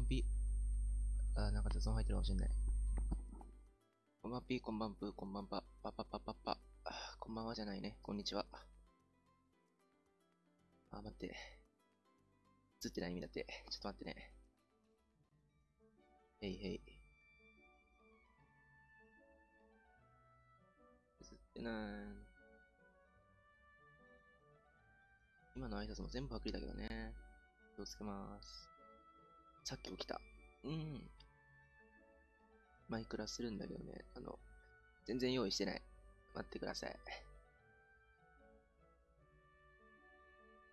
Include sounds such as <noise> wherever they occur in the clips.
んぴ。あ、なんか雑音入ってるかもしれない。こんばんぴ、こんばんぷ、こんばんぱ、ぱぱぱぱぱ。こんばんはじゃないね。こんにちは。あ、待って。映ってない意味だって。ちょっと待ってね。へいへい。映ってない。今の挨拶も全部パクリだけどね。気をつけまーす。さっき起きた。うん。マイクラするんだけどね、あの、全然用意してない。待ってください。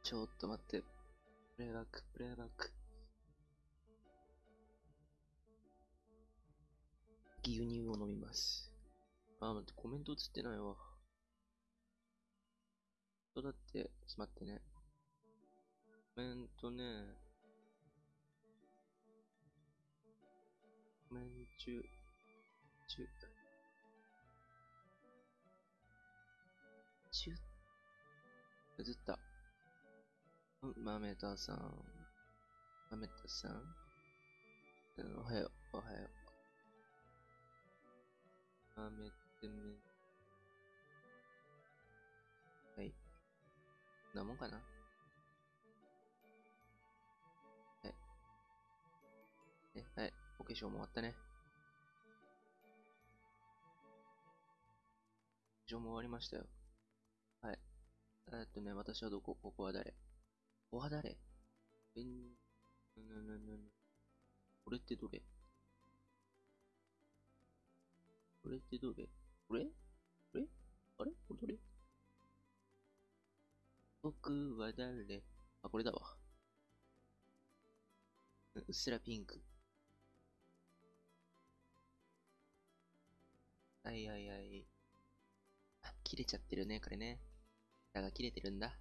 ちょっと待って。プレイバック、プレイバック。牛乳を飲みます。あ、待って、コメント映ってないわ。そうだって、ちょっと待ってね。コメントね。コメンチュ、チュ、チュ、映った。うん、マメタさん。マメタさん？うん、おはよう、おはよう。マメテメ。はい。なもんかな化粧も終わったね。化粧も終わりましたよ。はい。えっとね、私はどこ？ここは誰？ここは誰？えん、ななななこれってどれ？これってどれ？これ？これあれ？これどれ？僕は誰？あ、これだわ。うっすらピンク。はいはいはい。あ、切れちゃってるね、これね。だが切れてるんだ。よ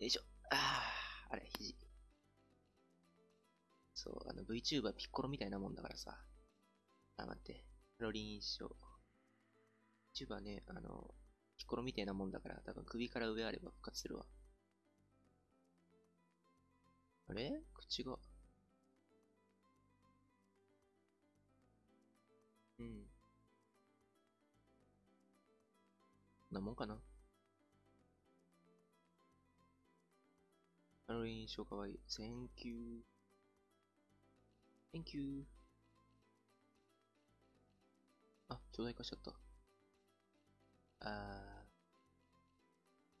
いしょ。ああ、あれ、肘。そう、あの VTuber ピッコロみたいなもんだからさ。あ、待って。ロリンショー。VTuber ね、あの、ピッコロみたいなもんだから、多分首から上あれば復活するわ。あれ？口が。なもんかな。あの印象かわいい。Thank you. Thank you. あ、巨大化しちゃった。あ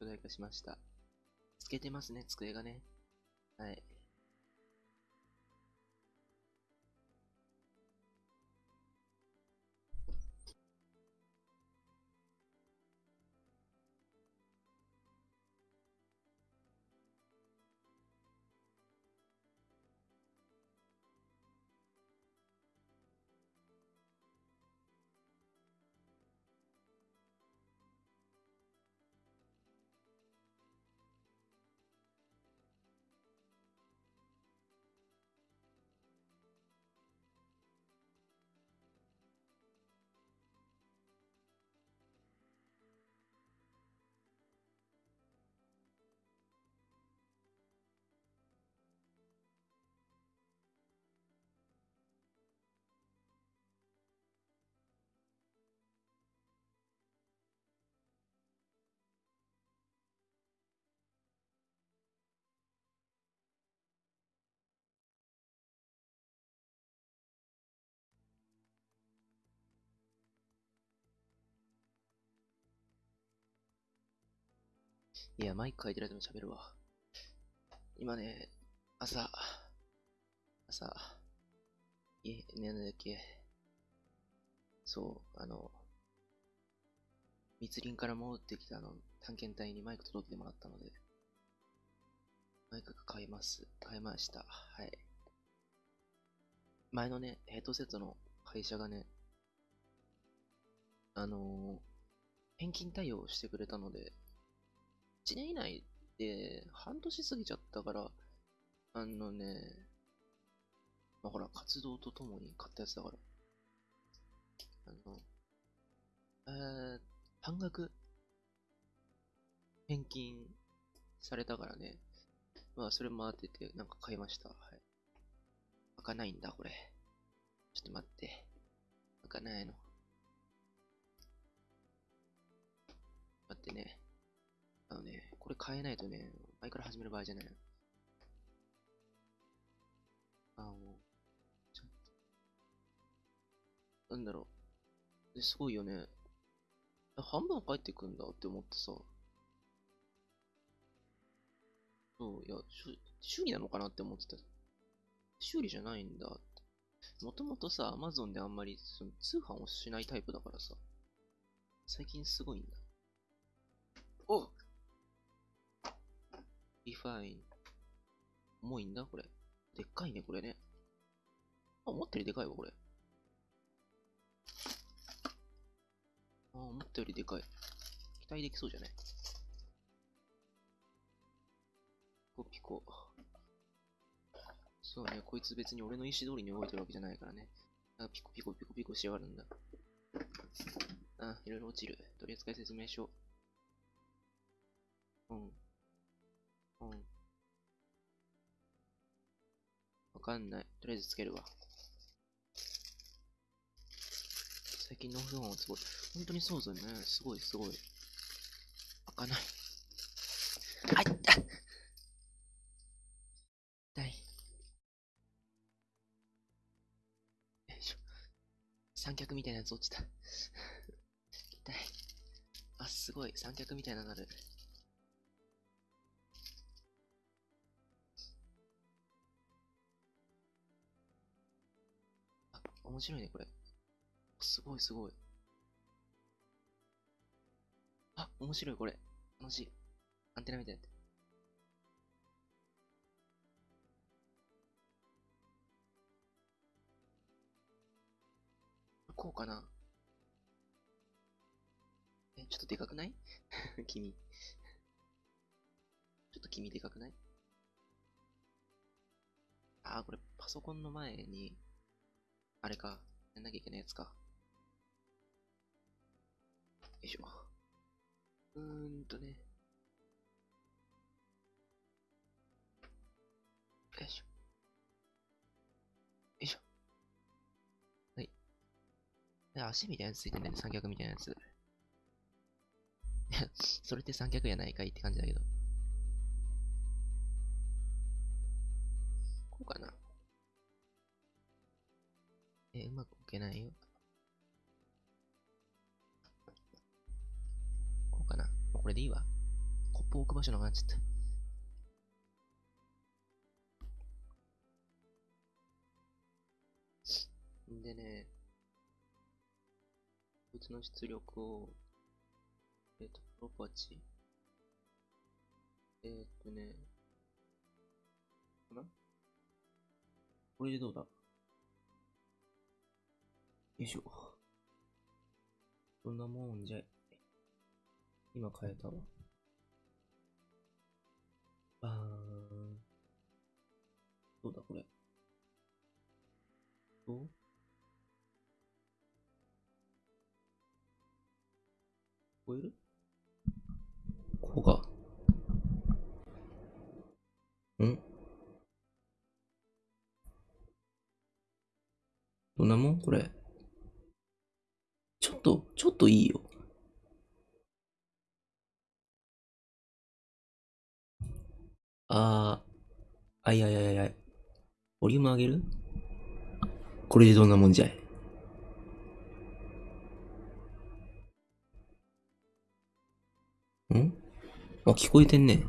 ー。巨大化しました。つけてますね、机がね。はい。いや、マイク書いてる間も喋るわ。今ね、朝、朝、え、ね、なだっけ。そう、あの、密林から戻ってきたの、探検隊にマイク届けてもらったので、マイク買います。買いました。はい。前のね、ヘッドセットの会社がね、あのー、返金対応してくれたので、1年以内で半年過ぎちゃったから、あのね、まあ、ほら、活動とともに買ったやつだから。あの、えー、半額返金されたからね。まあ、それも当てて、なんか買いました。はい。開かないんだ、これ。ちょっと待って。開かないの。待ってね。あのね、これ変えないとね、前から始める場合じゃない。あの、ちょっと。なんだろう。ですごいよね。半分返ってくんだって思ってさ。そう、いや、修理なのかなって思ってた。修理じゃないんだって。もともとさ、アマゾンであんまりその通販をしないタイプだからさ。最近すごいんだ。おリファイン。重いんだこれ。でっかいね、これね。あ、思ったよりでかいわ、これ。あ、思ったよりでかい。期待できそうじゃない？ピコピコ。そうね、こいつ別に俺の意思通りに動いてるわけじゃないからね。あピコピコピコピコしやがるんだ。あ、いろいろ落ちる。取扱説明書。うん。うん。わかんない。とりあえずつけるわ。最近の不安はすごい。本当にそうだよね。すごいすごい。開かない。あいった痛い。よいしょ。三脚みたいなやつ落ちた。痛い。あ、すごい。三脚みたいなのなる。面白いね、これ。すごいすごい。あ、面白いこれ。楽しい。アンテナみたいなって。こうかなえ、ちょっとでかくない？<laughs> 君。ちょっと君でかくない？あー、これパソコンの前に、あれか、やんなきゃいけないやつか。よいしょ。うーんとね。よいしょ。よいしょ。はい。で、足みたいなやつついてんだね、三脚みたいなやつ。<laughs> それって三脚やないかいって感じだけど。こうかな。え、うまく置けないよ。こうかなこれでいいわ。コップ置く場所なくなっちゃった。んでね、こいつの出力を、えっ、ー、と、プロパチ。えっ、ー、とね、かなこれでどうだ？よいしょ。そんなもんじゃい。今変えたわ。あー。どうだこれ。どう？聞こえる？ここか。ん？どんなもん？これ。ちょっと、いいよ。あー、あいやいやいやいや。ボリューム上げる？これでどんなもんじゃい？ん？あ、聞こえてんね。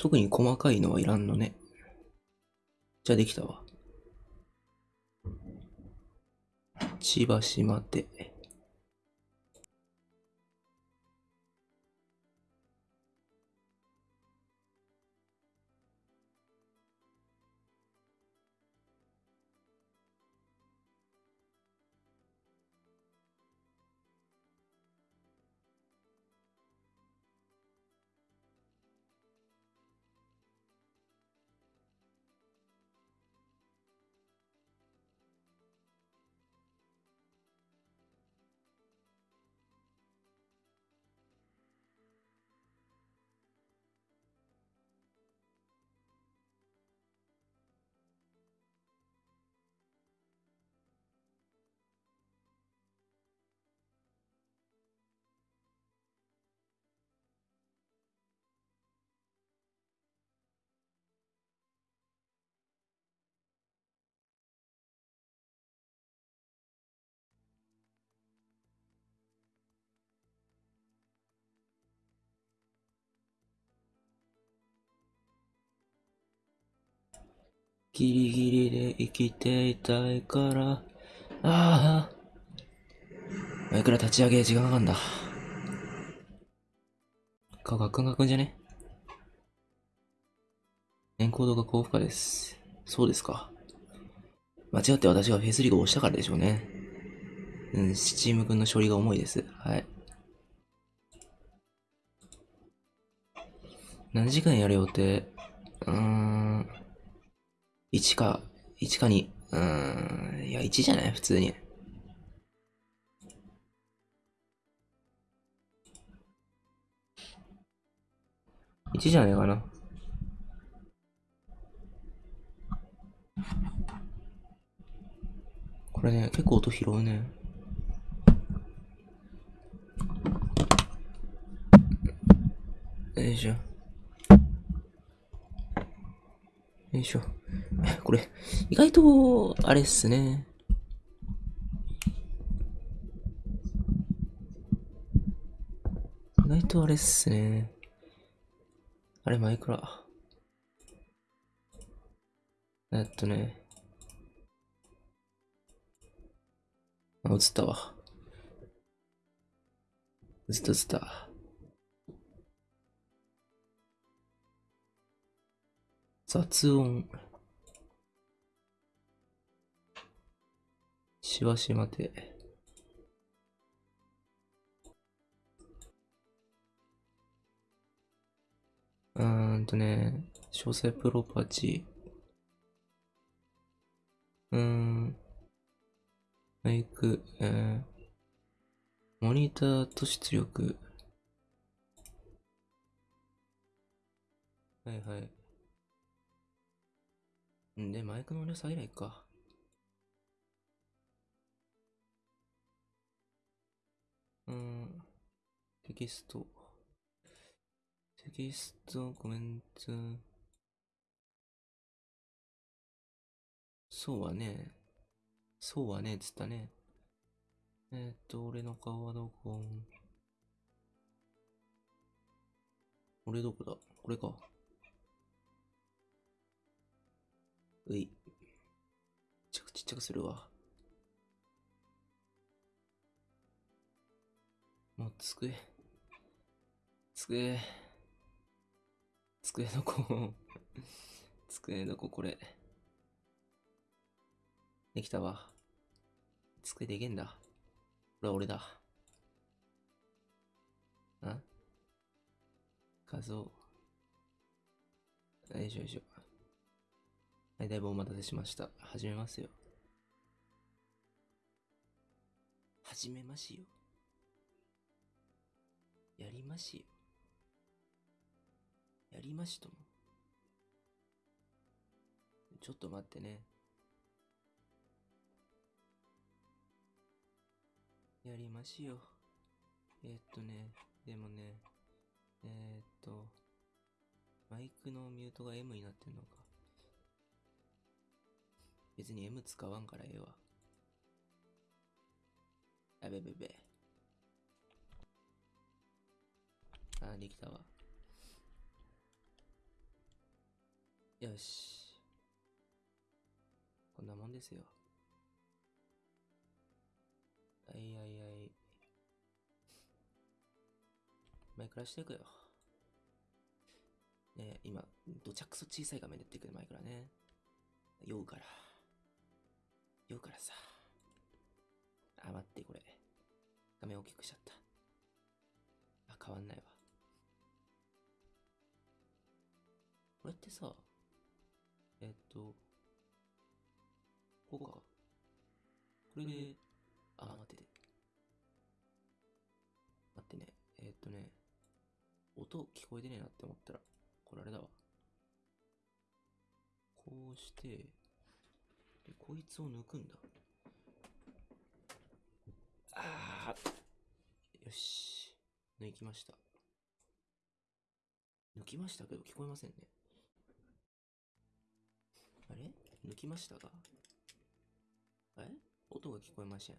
特に細かいのはいらんのね。じゃあできたわ。千葉島で。ギリギリで生きていたいから。ああ。いくら立ち上げ時間かかんだ。顔ガクンガクンじゃね？エンコードが高負荷です。そうですか。間違って私がフェイスリーグを押したからでしょうね。うん、スチーム君の処理が重いです。はい。何時間やる予定？うーん。1か、1か2。うん。いや、1じゃない？普通に。1じゃないかな。これね、結構音拾うね。よいしょ。よいしょ。<laughs> これ、意外と、あれっすね。意外とあれっすね。あれ、マイクラ。えっとね。あ、映ったわ。映った映った。雑音。しばし待て。うーんとね、詳細プロパチ。うーん。マイク、えー、モニターと出力。はいはい。んで、マイクの音量下げないか。うん。テキスト。テキスト、コメント。そうはね。そうはねっ、つったね。えー、っと、俺の顔はどこ？俺どこだ？これか。うい。ちっちゃくちっちゃくするわ。もう机。机。机どこ <laughs> 机どここれ。できたわ。机でけんだ。これは俺だ。あ？画像。よいしょよいしょ。はい、だいぶお待たせしました。始めますよ。始めますよ。やりますよ。やりましとも。ちょっと待ってね。やりますよ。えー、っとね、でもね、えー、っと、マイクのミュートが M になってんのか。別に M 使わんからええわ。あべべべ。あ、できたわ。よし。こんなもんですよ。はいはいはい。マイクラしていくよ。ね今、どちゃくそ小さい画面でやってくよ、マイクラね。酔うから。酔うからさ。あ、待って、これ。画面大きくしちゃった。あ、変わんないわ。これってさ、えっと、こうか。これで、あ、待ってて。待ってね。えっとね、音聞こえてねえなって思ったら、これあれだわ。こうして、で、こいつを抜くんだ。あーよし。抜きました。抜きましたけど聞こえませんね。あれ？抜きましたがえ？音が聞こえません。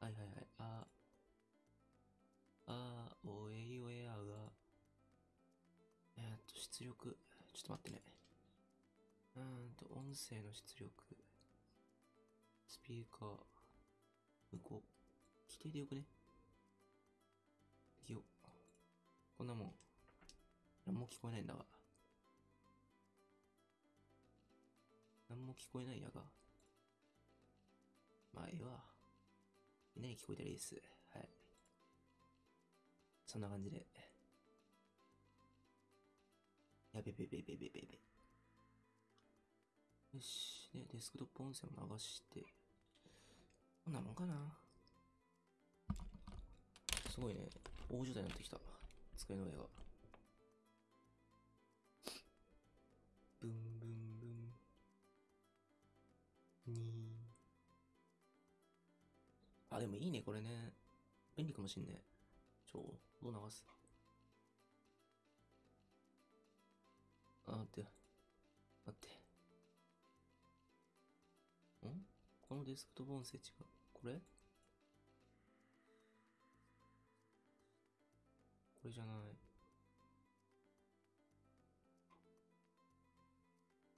はいはいはい。ああー、おえいおえあが。えー、っと、出力。ちょっと待ってね。うーんと、音声の出力。スピーカー。向こう。規定でよくね。よ。こんなもん。何も聞こえないんだが。何も聞こえないやが。まあ、ええわ。みんなに聞こえたらいいです。はい。そんな感じで。やべべべべべべべ。よし。で、デスクトップ音声を流して。こんなもんかな。すごいね。大所帯になってきた。机の上が。ブンブンブン。に。あ、でもいいね、これね。便利かもしんね。ちょ、どう流す？あ、待って。このデスクトップ音声違う。これ？これじゃない。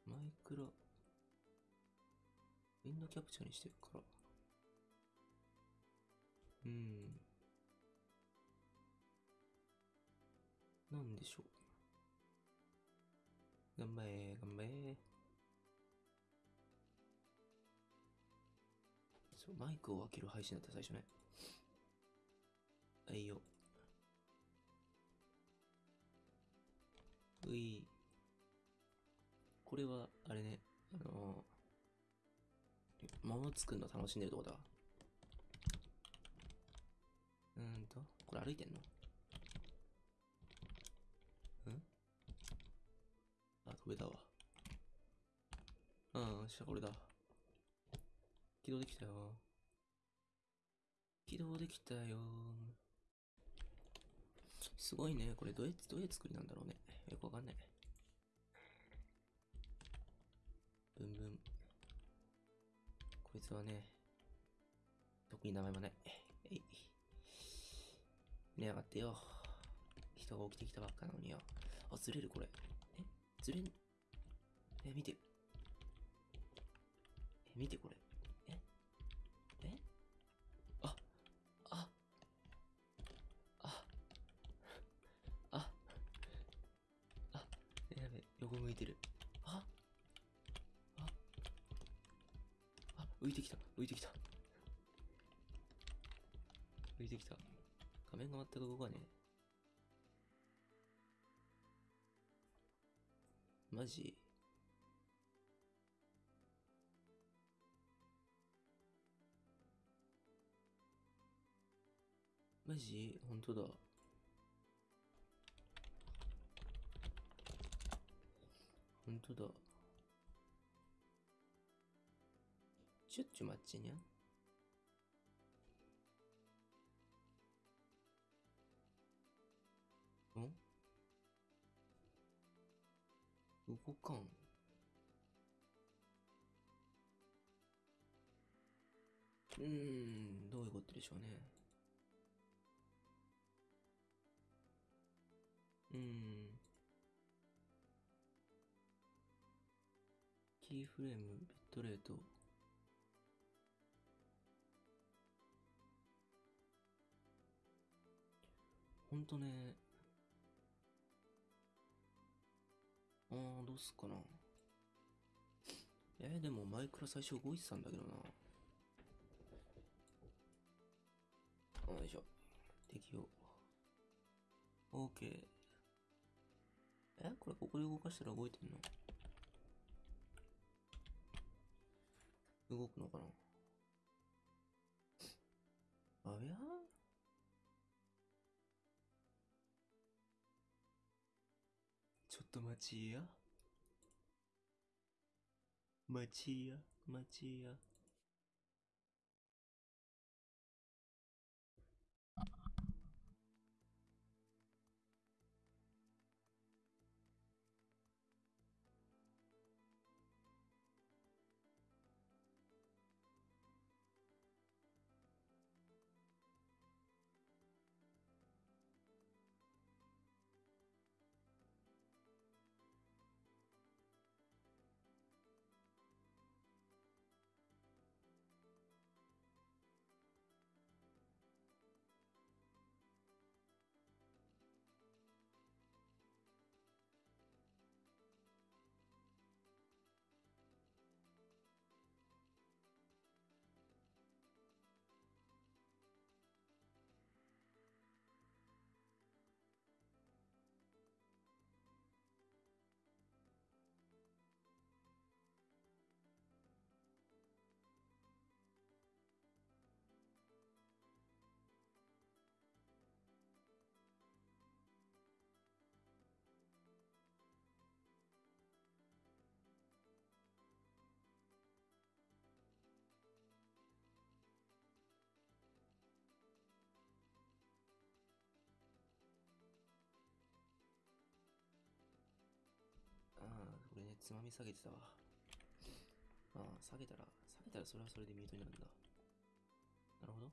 マイクラ。ウィンドキャプチャーにしてるから。うん。なんでしょう。頑張れ、頑張れ。そ、マイクを開ける配信だった最初ね。はいよ。うい。これは、あれね、あのー、物作るの楽しんでるとこだ。うーんと、これ歩いてんの？うん？あ、飛べたわ。うん、しゃこれだ。起動できたよ。起動できたよ。すごいね。これどうやって、どういう作りなんだろうね。よくわかんない。ブンブン。こいつはね、特に名前もない。えい。寝やがってよ。人が起きてきたばっかなのによ。あ、ずれるこれ。え？ずれん？え、見て。え、見てこれ。べ、横向いてる。あ、あ、あ、浮いてきた、浮いてきた。浮いてきた。画面が全く動かねえ。マジ？マジ？本当だ。本当だ。ちょっちょ待ちにゃ。ん？動かん。うーん、どういうことでしょうね。うーん。キーフレーム、ビットレート。ほんとね。あー、どうすっかな。えー、でもマイクラ最初動いてたんだけどな。よいしょ。適用。OK。えこれここで動かしたら動いてんの？動くのかな？あやちょっと待ちや。待ちや、待ちや。つまみ下げてたわ。ああ、下げたら、下げたらそれはそれでミュートになるんだ。なるほど。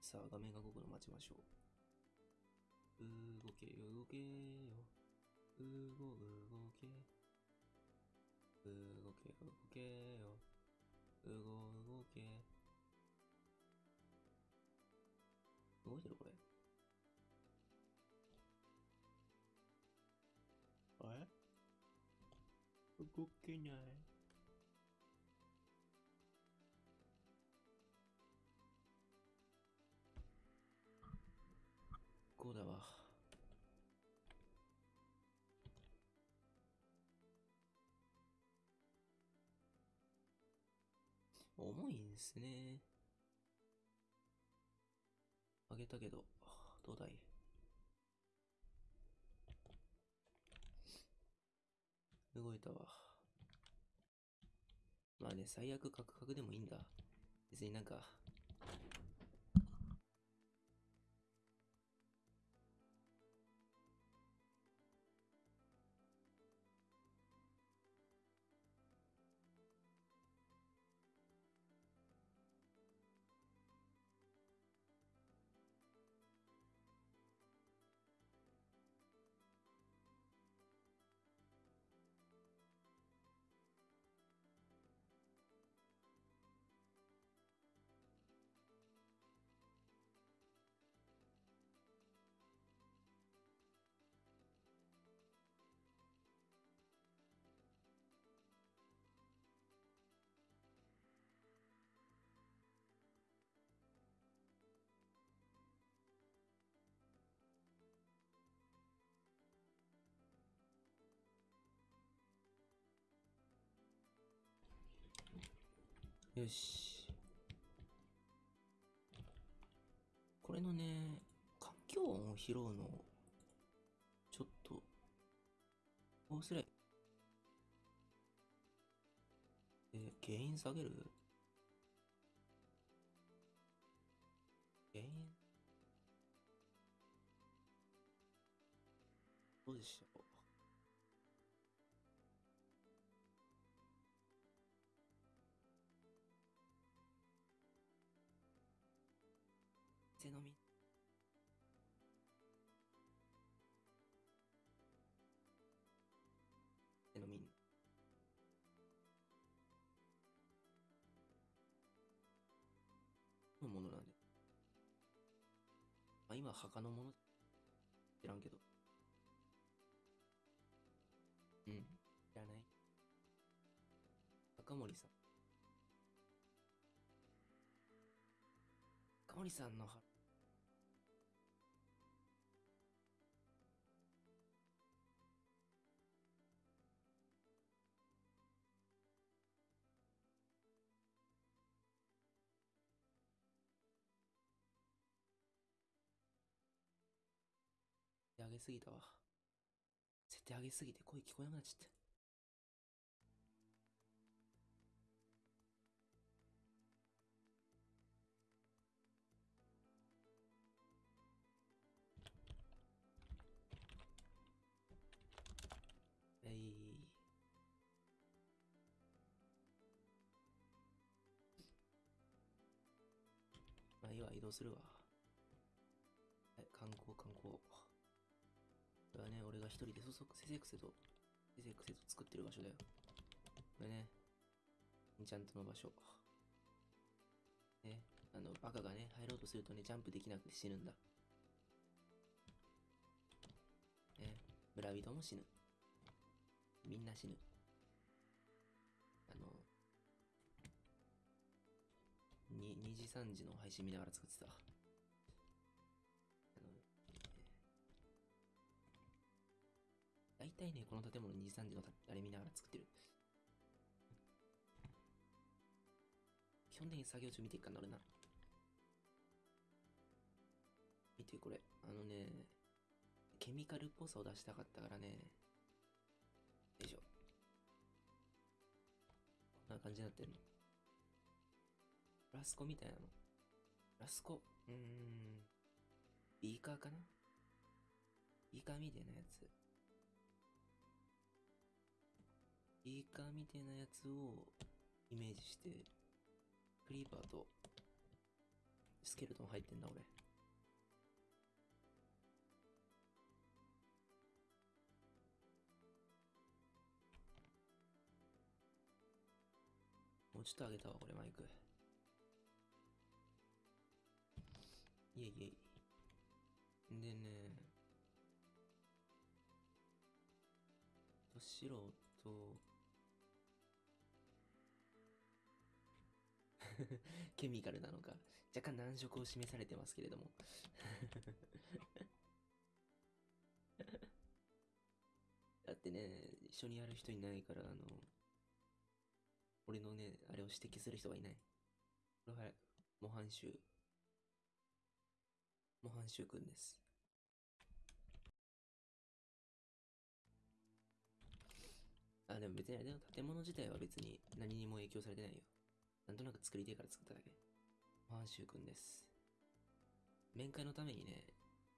さあ、画面が動くの待ちましょう。動けよ、動けよ。動、動け。動け、動けよ。動、動け。動いてるこれ。動けない。こうだわ。重いんですね。あげたけど、どうだい？動いたわ。まあね、最悪カクカクでもいいんだ。別になんか、よし。これのね、環境音を拾うの、ちょっと、どうすれえ、原因下げる？原因？どうでしょしのみ。しのみ。のものなんで。まあ今、墓のもの、知らんけど。うん、知らない。赤森さん。赤森さんの墓げすぎたわ。設定上げすぎて声聞こえなくなっちゃった。えい。まあいいわ、移動するわ。一人でそそくせせくせと、せせくせと作ってる場所だよ。これね、エンチャントの場所。ね、あの、バカがね、入ろうとするとね、ジャンプできなくて死ぬんだ。ね、村人も死ぬ。みんな死ぬ。あの、に2時3時の配信見ながら作ってた。大体ね、この建物2時3時のたあれ見ながら作ってる。基本的に作業中見ていくかな、俺な。見て、これ。あのね、ケミカルっぽさを出したかったからね。よいしょ。こんな感じになってんの。フラスコみたいなの。フラスコ？うーん。ビーカーかな？ビーカーみたいなやつ。ビーカーみたいなやつをイメージして、クリーパーとスケルトン入ってんだ、俺。もうちょっと上げたわ、これマイク。いえいえい。でね、と白と、<laughs> ケミカルなのか、若干難色を示されてますけれども。<laughs> だってね、一緒にやる人いないから、あの、俺のね、あれを指摘する人がいない。これは、模範囚。模範囚くんです。あ、でも別にあれだよ。建物自体は別に何にも影響されてないよ。なんとなく作りたいから作っただけ。模範囚くんです。面会のためにね、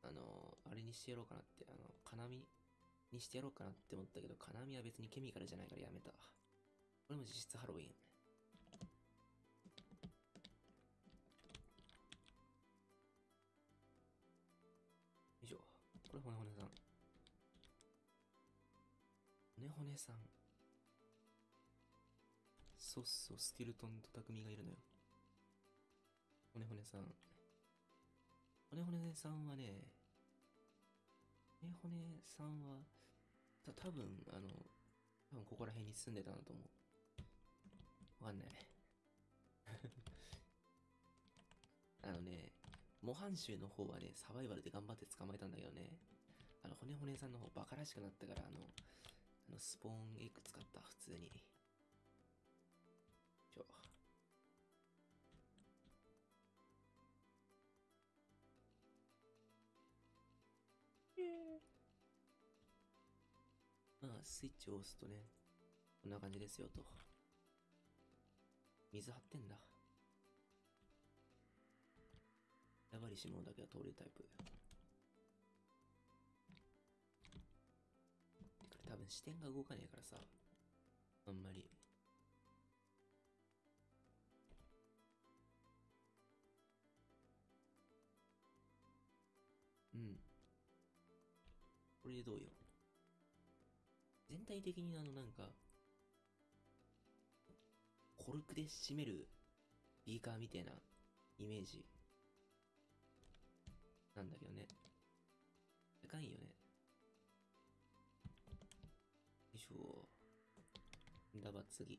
あの、あれにしてやろうかなって、あの、金網にしてやろうかなって思ったけど、金網は別にケミカルじゃないからやめた。これも実質ハロウィン。よいしょ。これ骨骨さん。骨骨さん。そうそう、スケルトンと匠がいるのよ。骨骨さん。骨骨さんはね、骨骨さんは、た多分あの、多分ここら辺に住んでたなと思う。わかんない。<laughs> あのね、模範囚の方はね、サバイバルで頑張って捕まえたんだけどね、あの、骨骨さんの方バカらしくなったから、あの、あのスポーンエッグ使った、普通に。まあ、スイッチを押すとね、こんな感じですよと。水張ってんだ。やばりし者だけは通れるタイプ。これ多分視点が動かねえからさ、あんまり。うん。これでどうよ。全体的にあのなんか、コルクで締めるビーカーみたいなイメージ。なんだけどね。高いよね。よいしょ。だば次。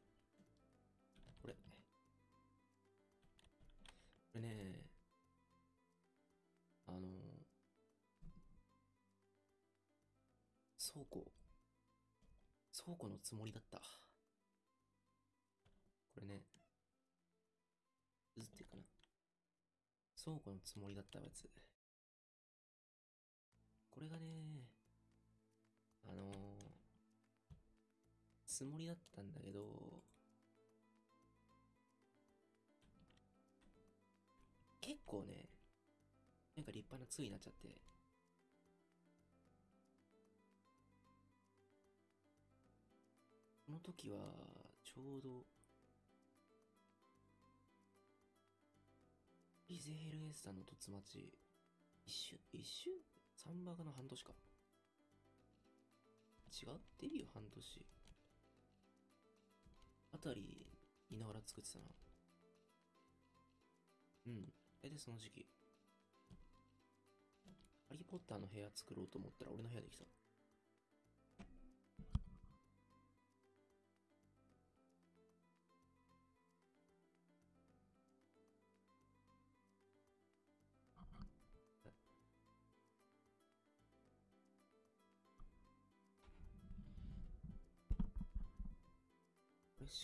これ。これね、あの、倉庫。倉庫のつもりだった。これね、映ってるかな？倉庫のつもりだったやつ。これがね、あのー、つもりだったんだけど、結構ね、なんか立派な杖になっちゃって、この時は、ちょうど、リゼヘルエスタの凸町、一週、一週サンバカの半年か。違ってるよ、半年。あたり、いながら作ってたな。うん。大体その時期。ハリーポッターの部屋作ろうと思ったら俺の部屋できた。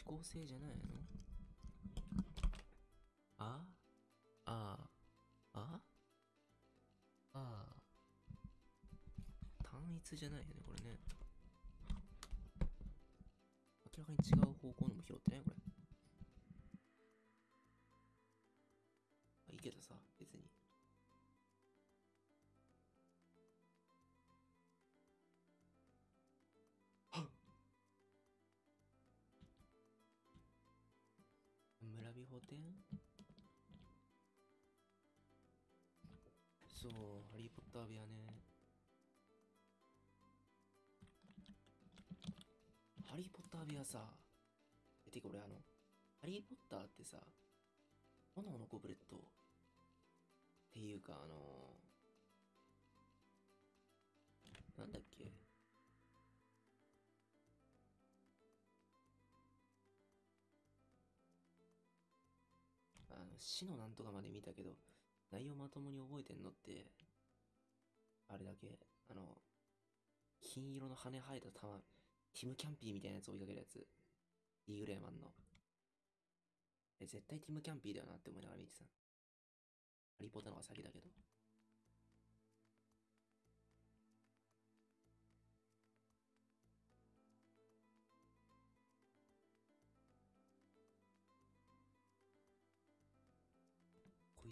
これ思考性じゃないの？あ？あ？あ？あ？あ単一じゃないよね、これね。明らかに違う方向のも拾ってないこれ。あ、いいけどさ、村美法店そう、ハリー・ポッター部屋ね。ハリー・ポッター部屋さ、え、てか俺あの、ハリー・ポッターってさ、炎のゴブレットっていうかあのなんだっけ？死のなんとかまで見たけど、内容まともに覚えてんのって、あれだけ、あの、金色の羽生えた玉、ティム・キャンピーみたいなやつ追いかけるやつ。ディーグレーマンの。え、絶対ティム・キャンピーだよなって思いながら見てた。ハリー・ポッターの方が先だけど。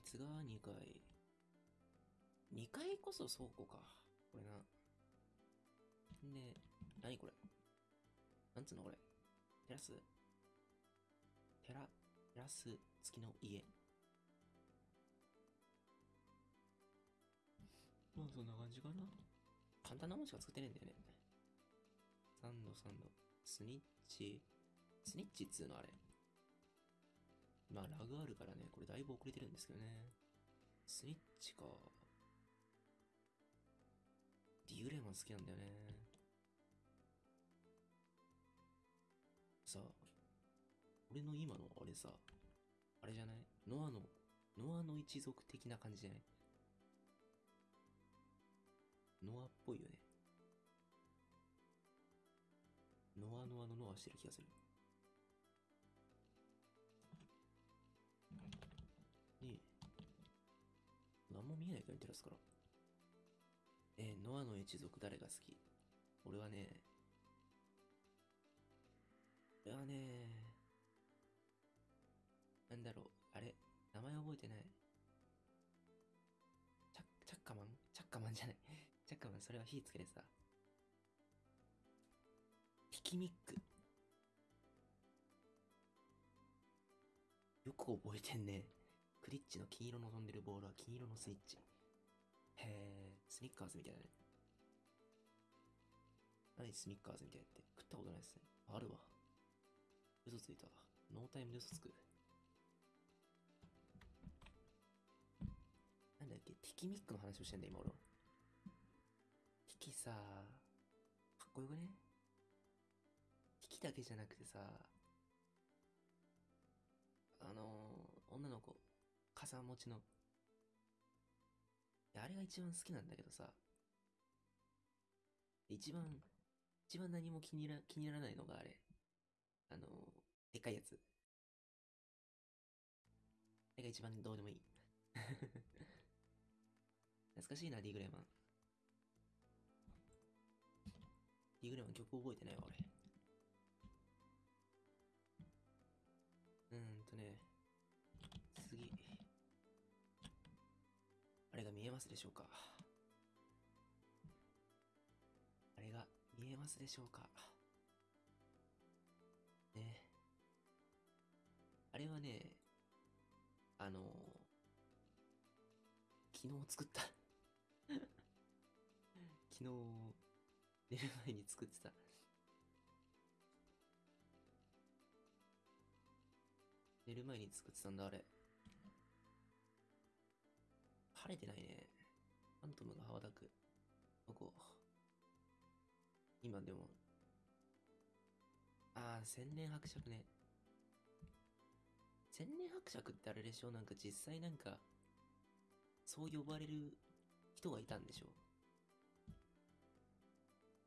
こいつが2回。2回こそ倉庫か。これな。で、何これ？なんつうのこれ？テラス？テラ、テラス付きの家。まあそんな感じかな。簡単なもんしか作ってねえんだよね。サンドサンド。スニッチ。スニッチっつうのあれ。まあラグあるからね、これだいぶ遅れてるんですけどね。スニッチか。ディグレーマン好きなんだよね。さあ、俺の今のあれさ、あれじゃない？ノアの、ノアの一族的な感じじゃない？ノアっぽいよね。ノアノアのノアしてる気がする。見えないけど、テラスから。えー、ノアの一族誰が好き？俺はね、俺はね、なんだろう、あれ、名前覚えてない？チャ、チャッカマン？チャッカマンじゃない。<laughs> チャッカマン、それは火つけてさ。ピキミック。よく覚えてんね。クリッチの金色の飛んでるボールは金色のスイッチ。へえ、スニッカーズみたいだね。何スニッカーズみたいって？食ったことないっすね。あるわ。嘘ついた。ノータイムで嘘つく。なんだっけ？ティキミックの話をしてんだ、今俺は。ティキさ、かっこよくね？ティキだけじゃなくてさ、あのー、女の子、傘持ちの。あれが一番好きなんだけどさ、一番、一番何も気にな気にならないのがあれ。あの、でっかいやつ。あれが一番どうでもいい。<laughs> 懐かしいな、ディグレマン。ディグレマン曲覚えてないわ、俺。あれが見えますでしょうか？あれが見えますでしょうか？ねあれはね、あの昨日作った <laughs> 昨日、寝る前に作ってた。寝る前に作ってたんだ、あれ。晴れてないね。ファントムが羽ばたく。どこ今でも。ああ、千年伯爵ね。千年伯爵ってあれでしょ？なんか実際なんか、そう呼ばれる人がいたんでしょ？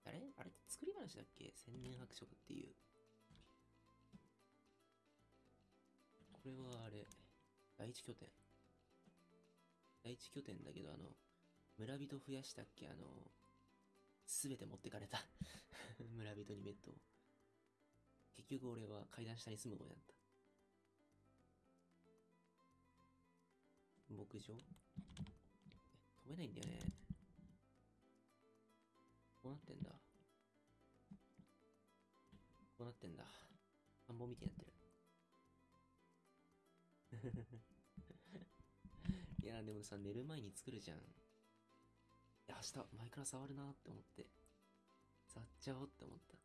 あれ？あれって作り話だっけ？千年伯爵っていう。これはあれ、第一拠点。第一拠点だけど、あの、村人増やしたっけ？あの、すべて持ってかれた。<laughs> 村人にベッドを。結局俺は階段下に住むことになった。牧場？飛べないんだよね。こうなってんだ。こうなってんだ。田んぼみたいになってる。いや、でもさ、寝る前に作るじゃん。明日、前から触るなって思って。触っちゃおうって思った。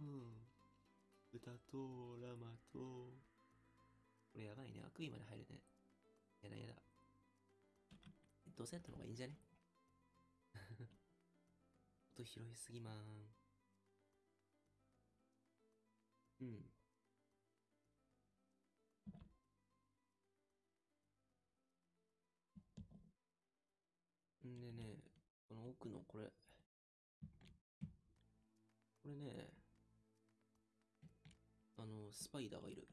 うん。歌とラマと。これやばいね。悪意まで入るね。やだやだ。どうせやったの方がいいんじゃね？<laughs> 音拾いすぎまーん。うん。んでね、この奥のこれ。これね、あの、スパイダーがいる。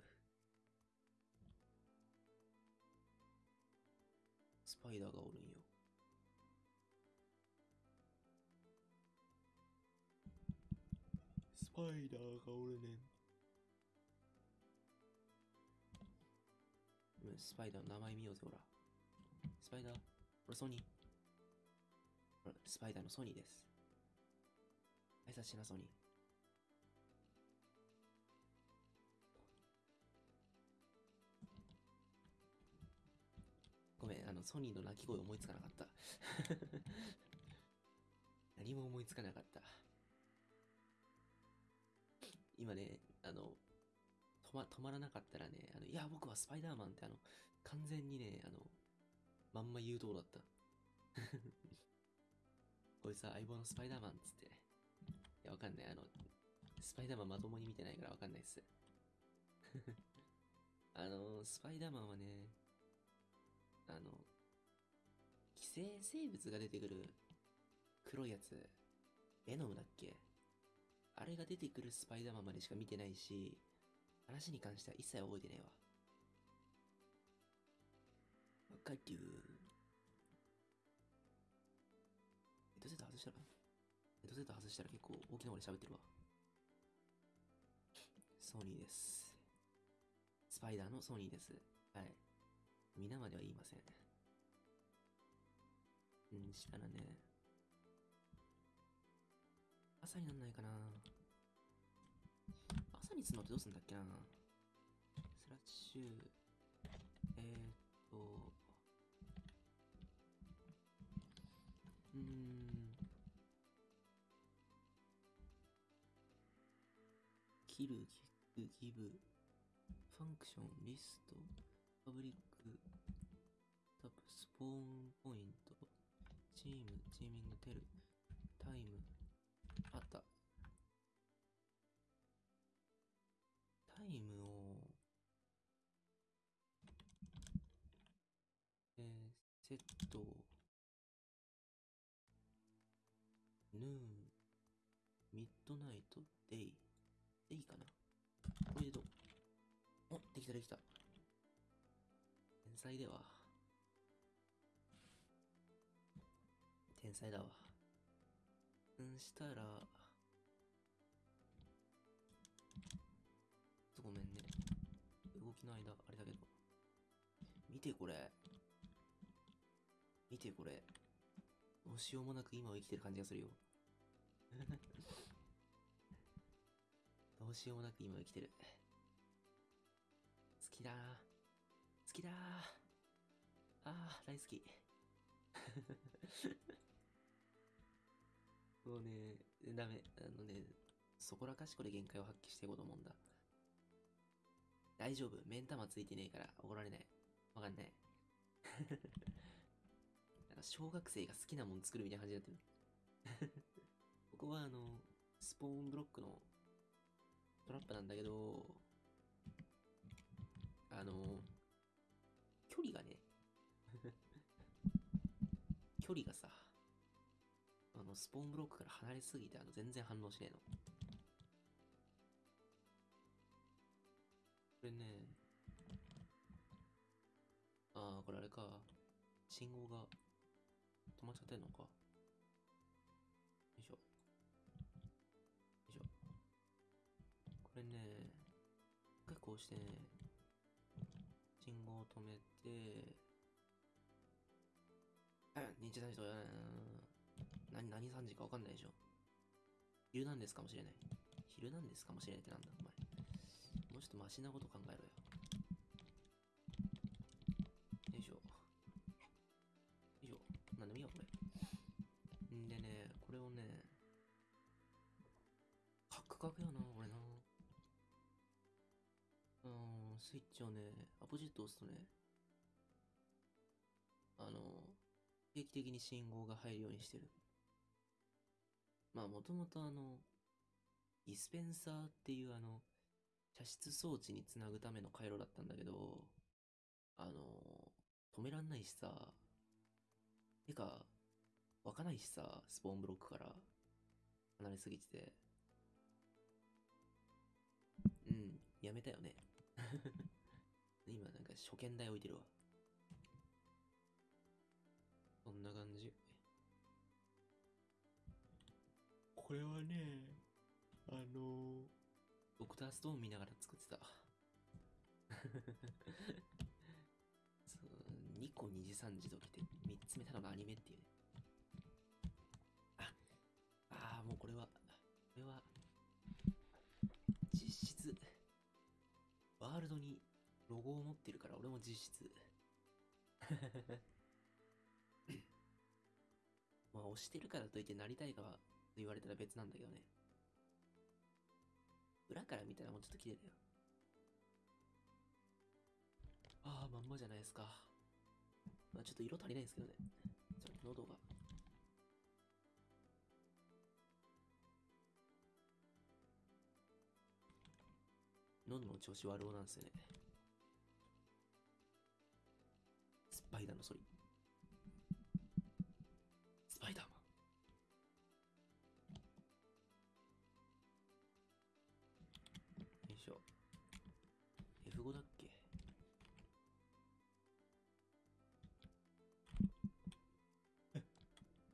スパイダーがおるんよ。スパイダーがおるねん。うんスパイダーの名前見ようぜ、ほら。スパイダー、これソニー。スパイダーのソニーです。挨拶しな、ソニー。ごめん、あの、ソニーの鳴き声思いつかなかった。<laughs> 何も思いつかなかった。今ね、あの、止ま、止まらなかったらね、あの、いや、僕はスパイダーマンってあの、完全にね、あの、まんま言うとおだった。こいつは相棒のスパイダーマンっつって。いや、わかんない。あの、スパイダーマンまともに見てないからわかんないっす。<laughs> あの、スパイダーマンはね、あの、寄生生物が出てくる黒いやつ、ベノムだっけ？あれが出てくるスパイダーマンまでしか見てないし、話に関しては一切覚えてないわ。わかるッドセット外したらヘッドセット外したら結構大きな声で喋ってるわ。ソニーです。スパイダーのソニーです。はい。皆までは言いません。うん、したらね、朝になんないかな朝にするのってどうすんだっけなスラッシュ、えー、っと、ション、リスト、パブリック、タップ、スポーンポイント、チーム、チーミング、テル、タイム、あった。タイムを、えー、セット、ヌー。ン、ミッドナイト、デイ、デイかな？お、できた。天才では。天才だわ。うんしたら、ごめんね。動きの間、あれだけど。見てこれ。見てこれ。どうしようもなく今を生きてる感じがするよ。<laughs> どうしようもなく今を生きてる。好きだ好きだーあー、大好き。<laughs> もうね、ダメ。あのね、そこらかしこで限界を発揮していこうと思うんだ。大丈夫。目ん玉ついてねえから怒られない。わかんない。<laughs> なんか小学生が好きなもん作るみたいな感じになってる。<laughs> ここはあの、スポーンブロックのトラップなんだけど、あの、距離がね、<laughs> 距離がさ、あの、スポーンブロックから離れすぎて、あの、全然反応しねえの。これね、ああ、これあれか。信号が止まっちゃってんのか。よいしょ。よいしょ。これね、結構してね、止めて、あ、認知ない人や何、何3時かわかんないでしょ。昼なんですかもしれない。昼なんですかもしれないってなんだ、お前。もうちょっとマシなこと考えろよ。よいしょ。よいしょ。なんでもいいや、これ。んでね、これをね、カクカクやな、これな。うーん、スイッチをね、ポジット押すとね、あの、定期的に信号が入るようにしてる。まあ、もともとあの、ディスペンサーっていうあの、射出装置につなぐための回路だったんだけど、あの、止めらんないしさ、てか、湧かないしさ、スポーンブロックから離れすぎてて。うん、やめたよね。今なんか初見台置いてるわ。そんな感じ。これはね、あのドクターストーン見ながら作ってた。<laughs> そう、2個2時3時時って3つ目たのがアニメっていうね。あ、ああ、もうこれは、これは、実質、ワールドにロゴを持ってるから俺も実質。<laughs> まあ押してるからといってなりたいかはと言われたら別なんだけどね。裏から見たらもうちょっと綺麗だよ。ああ、まんまじゃないですか。まあちょっと色足りないですけどね。ちょっと喉が。喉の調子悪うなんですよね。パイダーのソリ。スパイダーマン。よいしょ。F5 だっけ？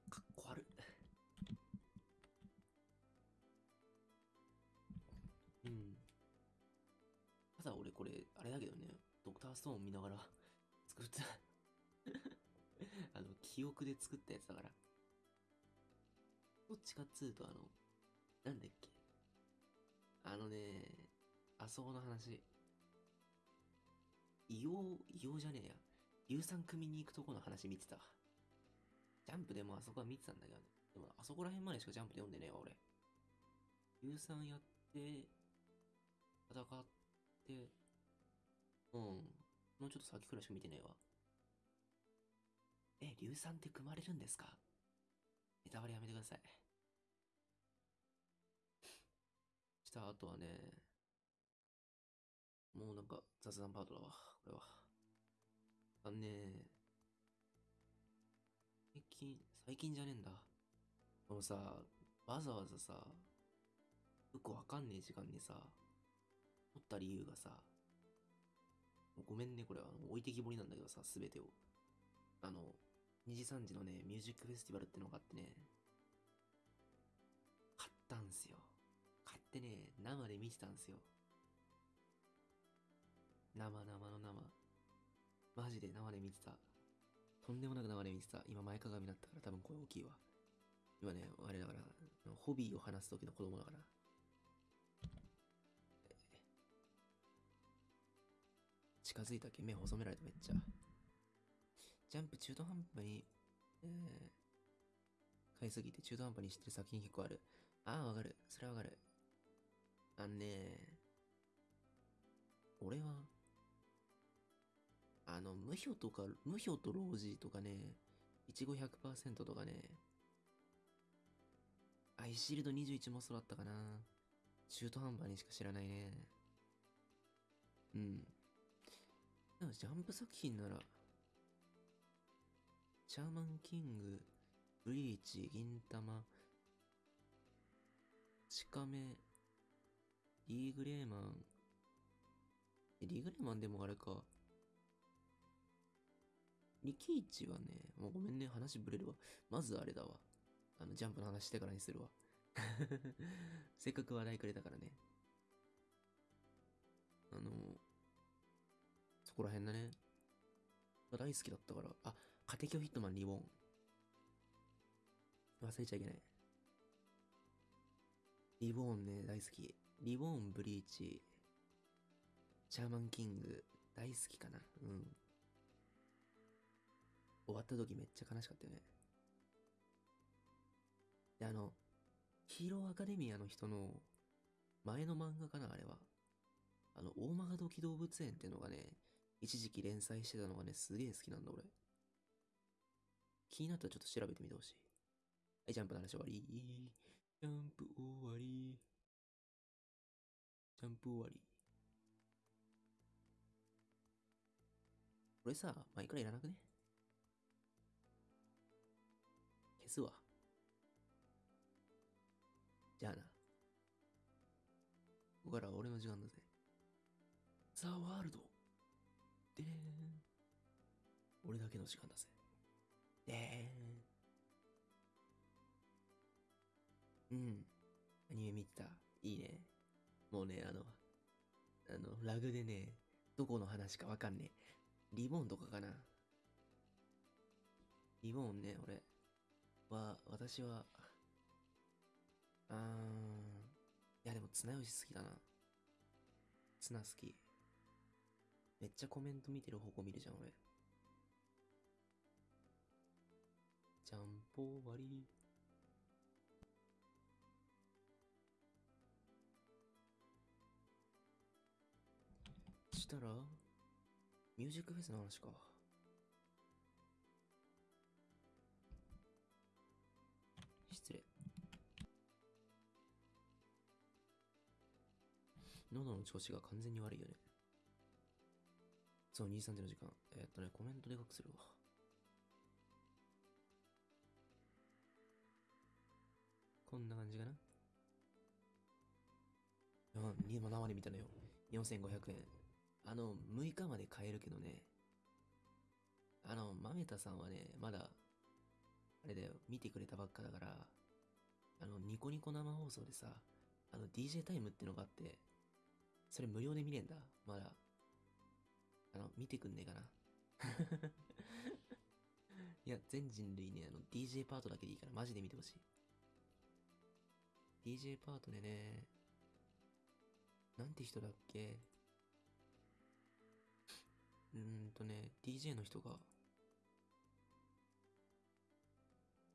かっこ悪い。うん。ただ俺これ、あれだけどね、ドクターストーン見ながら作ったあの、記憶で作ったやつだから。どっちかっつうと、あの、なんだっけ。あのね、あそこの話。異様、異様じゃねえや。硫酸組みに行くとこの話見てた。ジャンプでもあそこは見てたんだけどね。でも、あそこら辺までしかジャンプで読んでねえわ、俺。硫酸やって、戦って、うん。もうちょっと先くらいしか見てねえわ。え、硫酸って組まれるんですか？ネタバレやめてください。した後はね、もうなんか雑談パートだわ、これは。あのね、最近、最近じゃねえんだ。このさ、わざわざさ、よくわかんねえ時間にさ、撮った理由がさ、ごめんね、これは。置いてきぼりなんだけどさ、すべてを。あの、2時3時のね、ミュージックフェスティバルってのがあってね、買ったんすよ。買ってね、生で見てたんすよ。生生の生。マジで生で見てた。とんでもなく生で見てた。今前かがみになったから多分声大きいわ。今ね、あれだから、ホビーを話す時の子供だから。近づいたっけ？目細められためっちゃ。ジャンプ中途半端に、えー、買いすぎて中途半端に知ってる作品結構ある。ああ、わかる。それはわかる。あんね俺は、あの、無表とか、無表とロージとかね、いちご100%とかね、アイシールド21もそうだったかな。中途半端にしか知らないね。うん。でもジャンプ作品なら、シャーマンキング、ブリーチ、銀玉、チカメ、リーグレーマン、えリーグレーマンでもあれか。リキイチはね、もうごめんね、話ぶれるわ。まずあれだわ。あの、ジャンプの話してからにするわ。<laughs> せっかく話題くれたからね。あの、そこら辺だね。大好きだったから。あ、カテキョヒットマンリボン。忘れちゃいけない。リボーンね、大好き。リボーン、ブリーチ、シャーマンキング、大好きかな。うん。終わった時めっちゃ悲しかったよね。で、あの、ヒーローアカデミアの人の前の漫画かな、あれは。あの、大曲土器動物園っていうのがね、一時期連載してたのがね、すげえ好きなんだ、俺。気になったらちょっと調べてみてほしい。はい、ジャンプの話終わり？ジャンプ終わり。ジャンプ終わり。これさ、前からいらなくね？消すわ。じゃあな。ここからは俺の時間だぜ。ザ・ワールド。でーん。俺だけの時間だぜ。でーん。うん。アニメ見てた？いいね。もうね、あの、あの、ラグでね、どこの話かわかんねえ。リボンとかかな。リボンね、俺は、私は、あー。いや、でも、綱吉好きだな。綱好き。めっちゃコメント見てる方向見るじゃん、俺。ジャンポ終わり。したら、ミュージックフェスの話か。失礼。喉の調子が完全に悪いよね。そう、23時の時間。えーっとね、コメントでかくするわ。こんな感じかな？今生で見たのよ。4500円。あの、6日まで買えるけどね。あの、まめたさんはね、まだ、あれだよ、見てくれたばっかだから、あの、ニコニコ生放送でさ、あの、DJ タイムってのがあって、それ無料で見れんだ。まだ。あの、見てくんねえかな。<laughs> いや、全人類ね、あの、DJ パートだけでいいから、マジで見てほしい。DJ パートでね、なんて人だっけ？うーんとね、DJ の人が、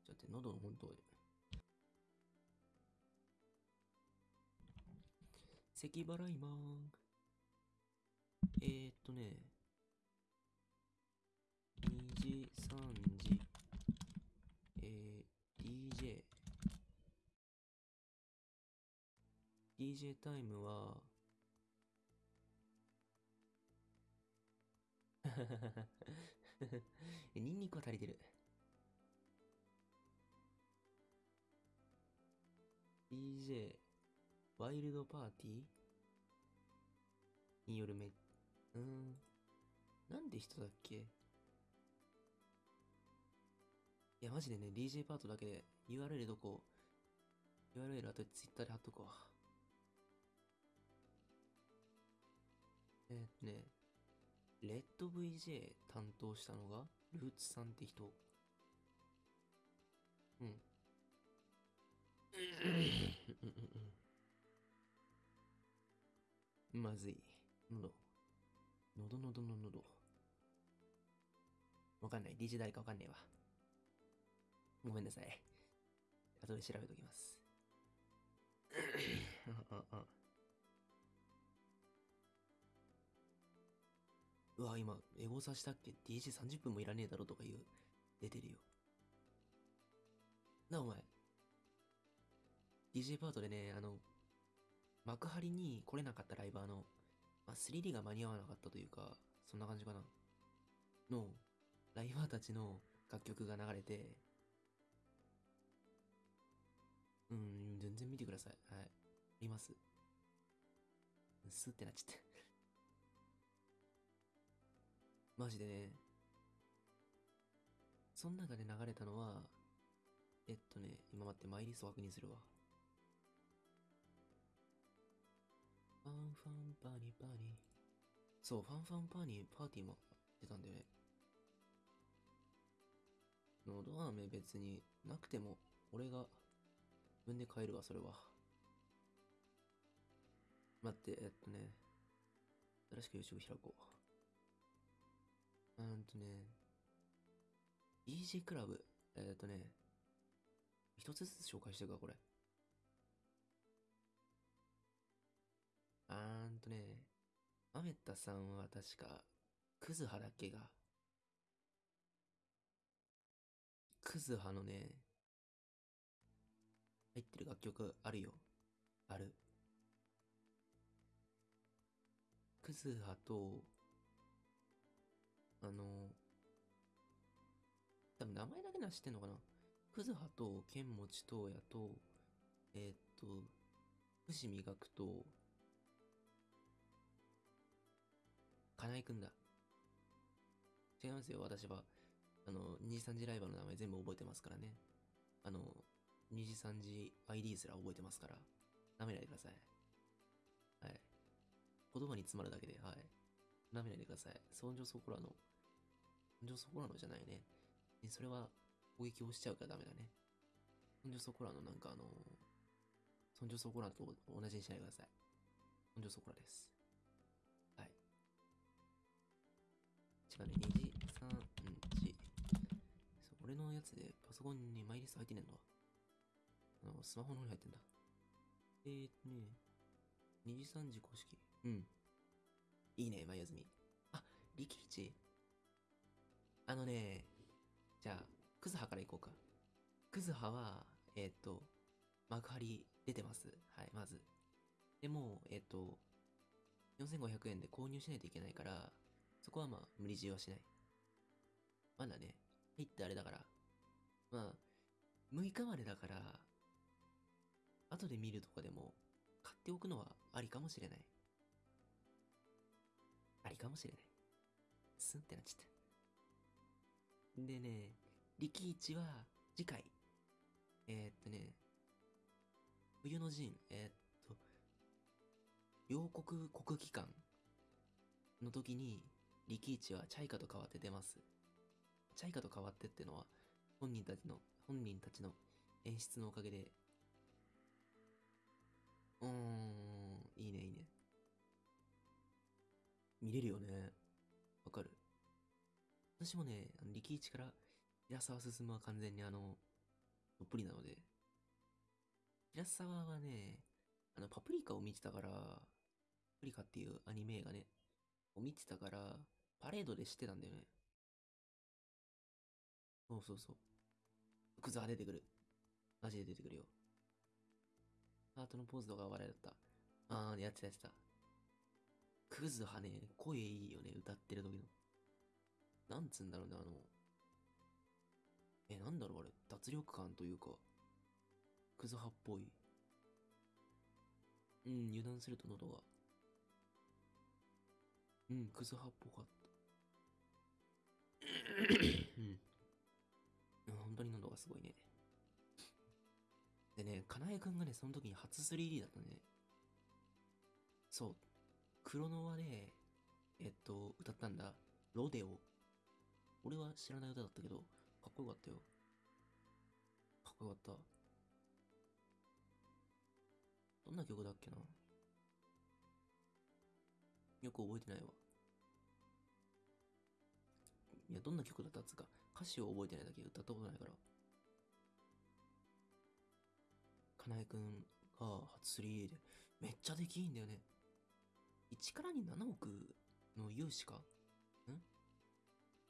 ちょっと待って、喉の本当。咳払いマーン。えー、っとね、2時、3時、えー、DJ。DJ タイムは、<laughs> ニンニクは足りてる。DJ、ワイルドパーティーによるめ、うーん、なんで人だっけ？いや、マジでね、DJ パートだけで URL どこ ?URL あと Twitter で貼っとくわ。えーね、レッド VJ 担当したのが、ルーツさんって人。うん。まずい。喉。喉喉の喉。わかんない。DJ 誰かわかんねえわ。ごめんなさい。後で調べときます。ああうわ、今、エゴサしたっけ ?DJ30 分もいらねえだろとか言う。出てるよ。な、お前。DJ パートでね、あの、幕張に来れなかったライバーの、まあ、3D が間に合わなかったというか、そんな感じかな。の、ライバーたちの楽曲が流れて、うん、全然見てください。はい。見ます。スってなっちゃって。マジでね、その中で流れたのは、えっとね、今待って、マイリスト確認するわ。ファンファンパーニーパーニー。そう、ファンファンパーニーパーティーも出たんだよね。のど飴別になくても、俺が自分で買えるわ、それは。待って、えっとね、新しく YouTube 開こう。うんとね、EG クラブ、えっとね、一つずつ紹介していくわ、これ。あーんとね、マメッタさんは確か、クズハだっけが。クズハのね、入ってる楽曲あるよ。ある。クズハと、あの、多分名前だけなら知ってんのかな？クズハと、ケンモチトウヤと、えーっと、伏見学と、金井くんだ。違いますよ、私は。あの、2時3時ライバーの名前全部覚えてますからね。あの、2時3時 ID すら覚えてますから。舐めないでください。はい。言葉に詰まるだけで、はい。舐めないでください。そんじょそこらの、そんじょそこらのじゃないね。ねそれは攻撃をしちゃうからダメだね。そんじょそこらのなんかあの、そんじょそこらと同じにしないでください。そんじょそこらです。はい。違うね、2時、3時。そう俺のやつでパソコンにマイリスト入ってねえんだ。あの、スマホの方に入ってんだ。えーとね、2時3時公式。うん。いいね、前休み。あ、力一あのね、じゃあ、クズハから行こうか。クズハは、えっ、と、幕張出てます。はい、まず。でも、えっ、と、4500円で購入しないといけないから、そこはまあ、無理強いはしない。まだね、入ってあれだから。まあ、6日までだから、後で見るとかでも、買っておくのはありかもしれない。ありかもしれない。スンってなっちゃった。でね、力一は次回。えー、っとね、冬の陣、えー、っと、両国国技館の時に、力一はチャイカと変わって出ます。チャイカと変わってってのは、本人たちの、本人たちの演出のおかげで、うーん、いいね、いいね。見れるよね。私もね、あの力一から平沢進は完全にあの、どっぷりなので、平沢はね、あの、パプリカを見てたから、パプリカっていうアニメがね、を見てたから、パレードで知ってたんだよね。そうそうそう。クズは出てくる。マジで出てくるよ。ハートのポーズとか笑いだった。あー、やってたやってた。クズはね、声いいよね、歌ってる時の。なんつうんだろうね、あの、え、なんだろうあれ、脱力感というか、クズ派っぽい。うん、油断すると喉が。うん、クズ派っぽかった。うん。本当に喉がすごいね。でね、かなえくんがね、その時に初 3D だったね。そう。クロノワで、えっと、歌ったんだ。ロデオ。俺は知らない歌だったけど、かっこよかったよ。かっこよかった。どんな曲だっけな？よく覚えてないわ。いや、どんな曲だったっつか、歌詞を覚えてないだけ歌ったことないから。かなえくんが初 3D で、めっちゃできいいんだよね。1からに7億の融資か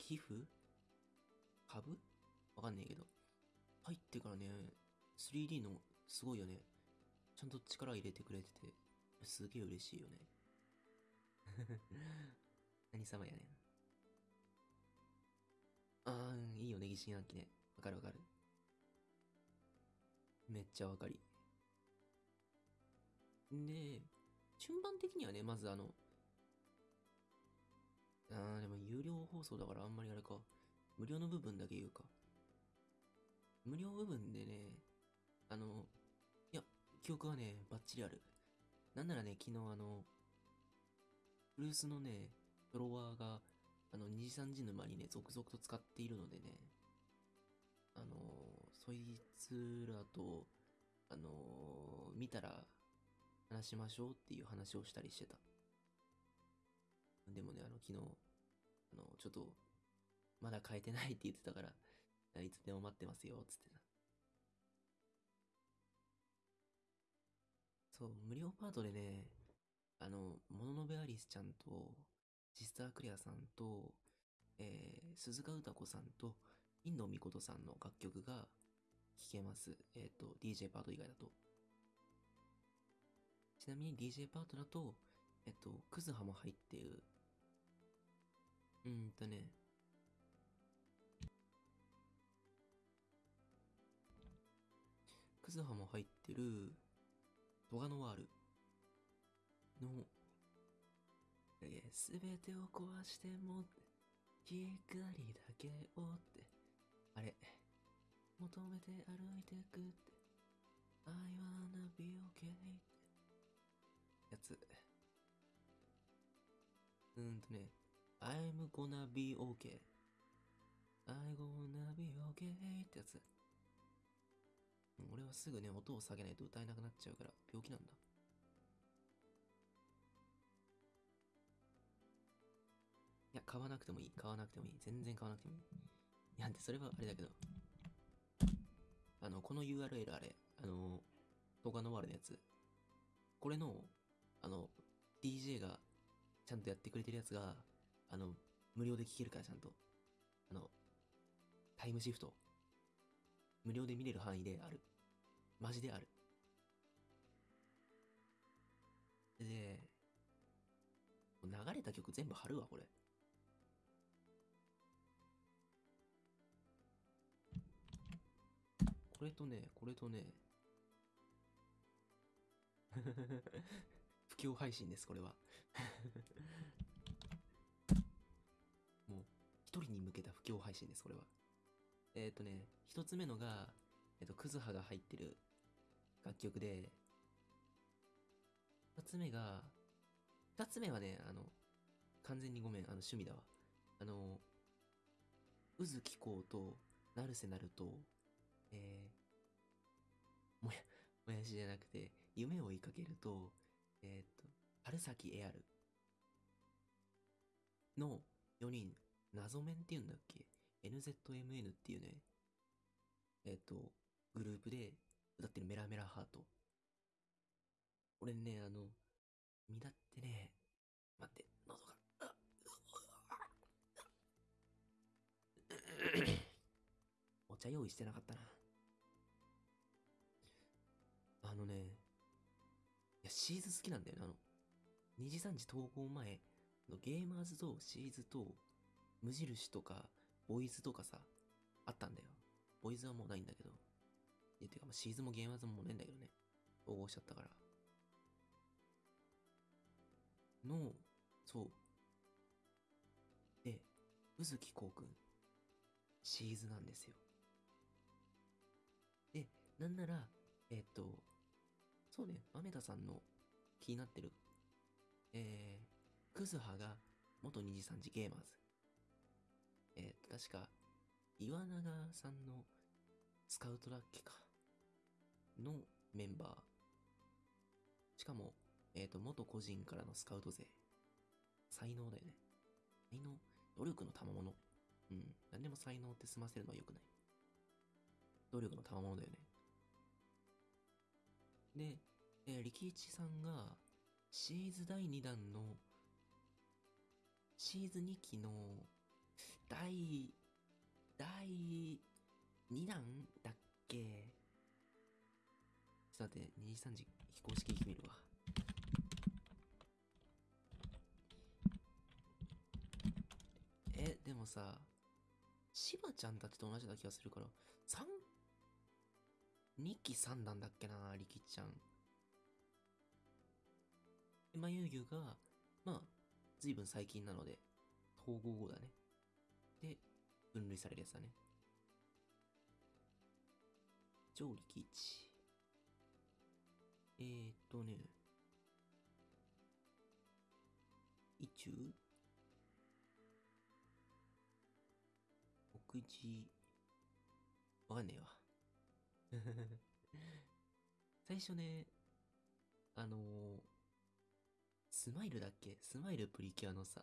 寄付？株？わかんねえけど。入ってからね、3D のすごいよね。ちゃんと力入れてくれてて、すげえ嬉しいよね。<laughs> 何様やねん。あー、いいよね、疑心暗鬼ね。わかるわかる。めっちゃわかり。で、順番的にはね、まずあの、あー、でも有料放送だからあんまりあれか。無料の部分だけ言うか。無料部分でね、あの、いや、記憶はね、バッチリある。なんならね、昨日あの、ブルースのね、フォロワーが、あの、二次三次沼にね、続々と使っているのでね、あのそいつらと、あの見たら話しましょうっていう話をしたりしてた。でもね、あの、昨日、あの、ちょっと、まだ変えてないって言ってたから、<laughs> いつでも待ってますよ、つってた。そう、無料パートでね、あの、モノノベアリスちゃんと、シスタークレアさんと、えー、鈴鹿歌子さんと、インドミコトさんの楽曲が聴けます。えっ、と、DJ パート以外だと。ちなみに DJ パートだと、えっと、クズハも入っている。うーんとね。クズハも入ってる、トガノワール。の、すべてを壊しても、光だけをって、あれ、求めて歩いてくって、I wanna be okay って、やつ。うーんとね、I'm gonna be okay. I'm gonna be okay ってやつ。俺はすぐね、音を下げないと歌えなくなっちゃうから、病気なんだ。いや、買わなくてもいい。買わなくてもいい。全然買わなくてもいい。いや、で、それはあれだけど。あの、この URL あれ、あの、動画のワールのやつ。これの、あの、DJ がちゃんとやってくれてるやつが、あの、無料で聴けるから、ちゃんと。あの、タイムシフト。無料で見れる範囲である。マジである。で、流れた曲全部貼るわ、これ。これとね、これとね、<laughs> 不況配信です、これは。一人に向けた不況配信です、これは。えっ、ー、とね、一つ目のが、えっ、と、クズハが入ってる楽曲で、二つ目が、二つ目はね、あの、完全にごめん、あの、趣味だわ。あの、渦気候と、成瀬なると、えー、もや、もやしじゃなくて、夢を追いかけると、えっ、と、春崎エアルの4人、謎面っていうんだっけ ?NZMN っていうね、えっ、と、グループで歌ってるメラメラハート。俺ね、あの、身だってね、待って、喉が、あお茶用意してなかったな。あのね、いや、シーズ好きなんだよね。あの、二次三次投稿前、ゲーマーズとシーズと無印とか、ボイズとかさ、あったんだよ。ボイズはもうないんだけど。いや、てか、まあ、シーズもゲーマーズももうないんだけどね。統合しちゃったから。の、そう。で、宇月こうくん、シーズなんですよ。で、なんなら、えっと、そうね、豆田さんの気になってる、えー、クズハが元二次三次ゲーマーズ。えっと、確か、岩永さんのスカウトだっけか。のメンバー。しかも、えっ、と、元個人からのスカウト勢。才能だよね。才能、努力の賜物。うん。何でも才能って済ませるのは良くない。努力の賜物だよね。で、えー力一さんが、シーズ第2弾の、シーズン2期の、第、第2弾だっけ？ちょっと待って、2時3時非公式聞いてみるわ。え、でもさ、しばちゃんたちと同じだ気がするから、3、2期3弾だっけな、力ちゃん。で、まゆゆが、まあ、ずいぶん最近なので、統合後だね。で、分類されるやつだね。超力一。えーっとね、意中目次、わかんねえわ。<laughs> 最初ね、あのー、スマイルだっけ？スマイルプリキュアのさ、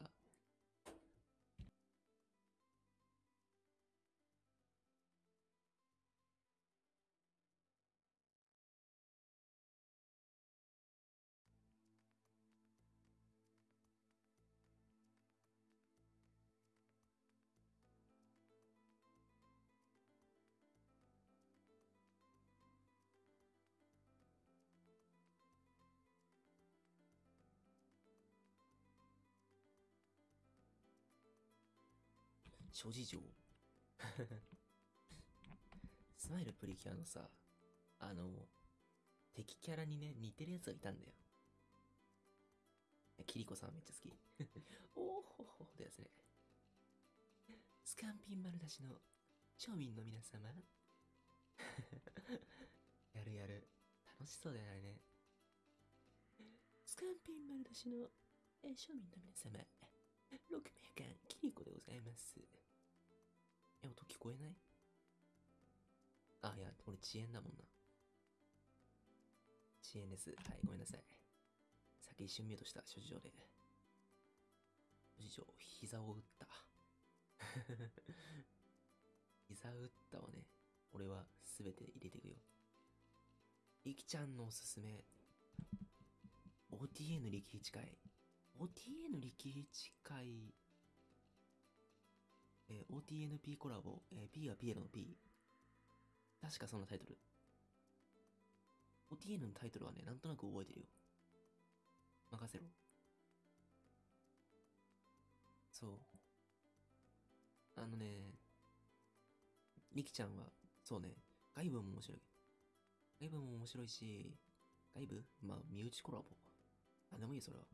諸事情スマイルプリキュアのさ、あの、敵キャラにね、似てるやつがいたんだよ。キリコさんめっちゃ好き。<laughs> おーほほほですね。スカンピン丸出しの庶民の皆様。<laughs> やるやる。楽しそうだよね。スカンピン丸出しのえ庶民の皆様。6名間、キリコでございます。え、音聞こえない？あ、いや、俺遅延だもんな。遅延です。はい、ごめんなさい。さっき一瞬ミュートした、諸事情で。諸事情、膝を打った。<laughs> 膝打ったわね。俺はすべて入れていくよ。りきちゃんのおすすめ。OTN 力一会。OTN 力一会。えー OTNP コラボ。えー P はピエロの P。確かそんなタイトル。OTN のタイトルはね、なんとなく覚えてるよ。任せろ。そう。あのね、リキちゃんは、そうね、外部も面白い。外部も面白いし、外部まあ、身内コラボ。あ、でもいいよ、それは。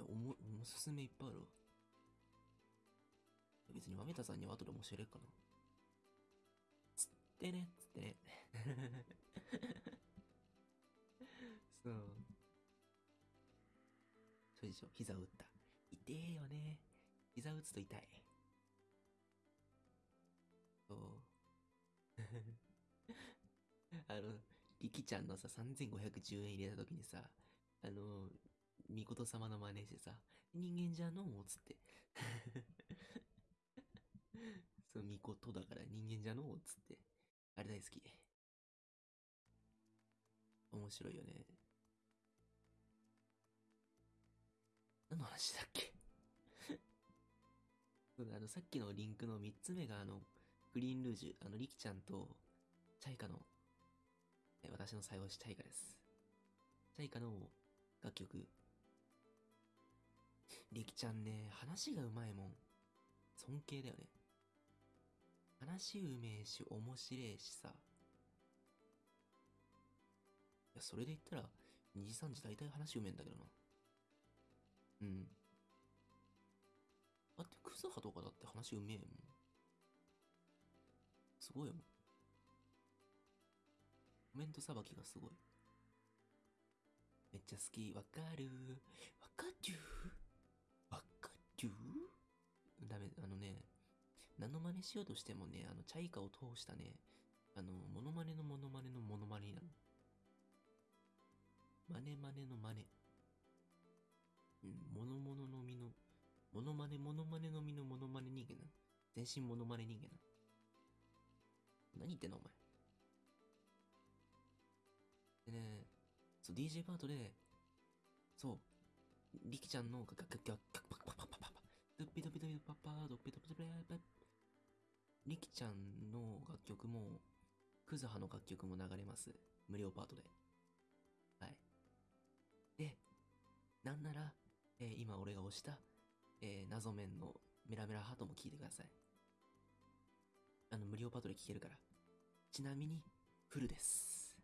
おも、おすすめいっぱいあるわ。別に豆田さんには後でも教えれるかな。つってね、つってね。<laughs> そう。そうでしょ、膝を打った。痛えよね。膝打つと痛い。そう。<laughs> あの、リキちゃんのさ、3510円入れた時にさ、あの、みこと様の真似してさ、人間じゃのうつって。<laughs> そう、みことだから人間じゃのうつって。あれ大好き。面白いよね。何の話だっけ？<laughs> そうだ、あの、さっきのリンクの3つ目があの、グリーンルージュ、あの、リキちゃんと、チャイカの、え私の最後しチャイカです。チャイカの楽曲。リキちゃんね、話がうまいもん。尊敬だよね。話うめえし、面白えしさ。いや、それで言ったら、2時3時大体話うめえんだけどな。うん。だって、クズハとかだって話うめえもん。すごいもん。コメントさばきがすごい。めっちゃ好き。わかるわかるわかるダメ、あのね、何の真似しようとしてもね、あの、チャイカを通したね、あの、モノマネのモノマネのモノマネなる。マネマネのマネ。うん、モノモノの実の、モノマネモノマネの実のモノマネ人間なの。全身モノマネ人間なの。何言ってんのお前。でね、そう、DJ パートで、そう、リキちゃんのガガガガガパパパパパパドッピドピドピパパドッピドピドピパリキちゃんの楽曲も、クズハの楽曲も流れます。無料パートで。はい。で、なんなら、えー今俺が押した、えー謎面のメラメラハートも聞いてください。あの、無料パートで聞けるから。ちなみに、フルです。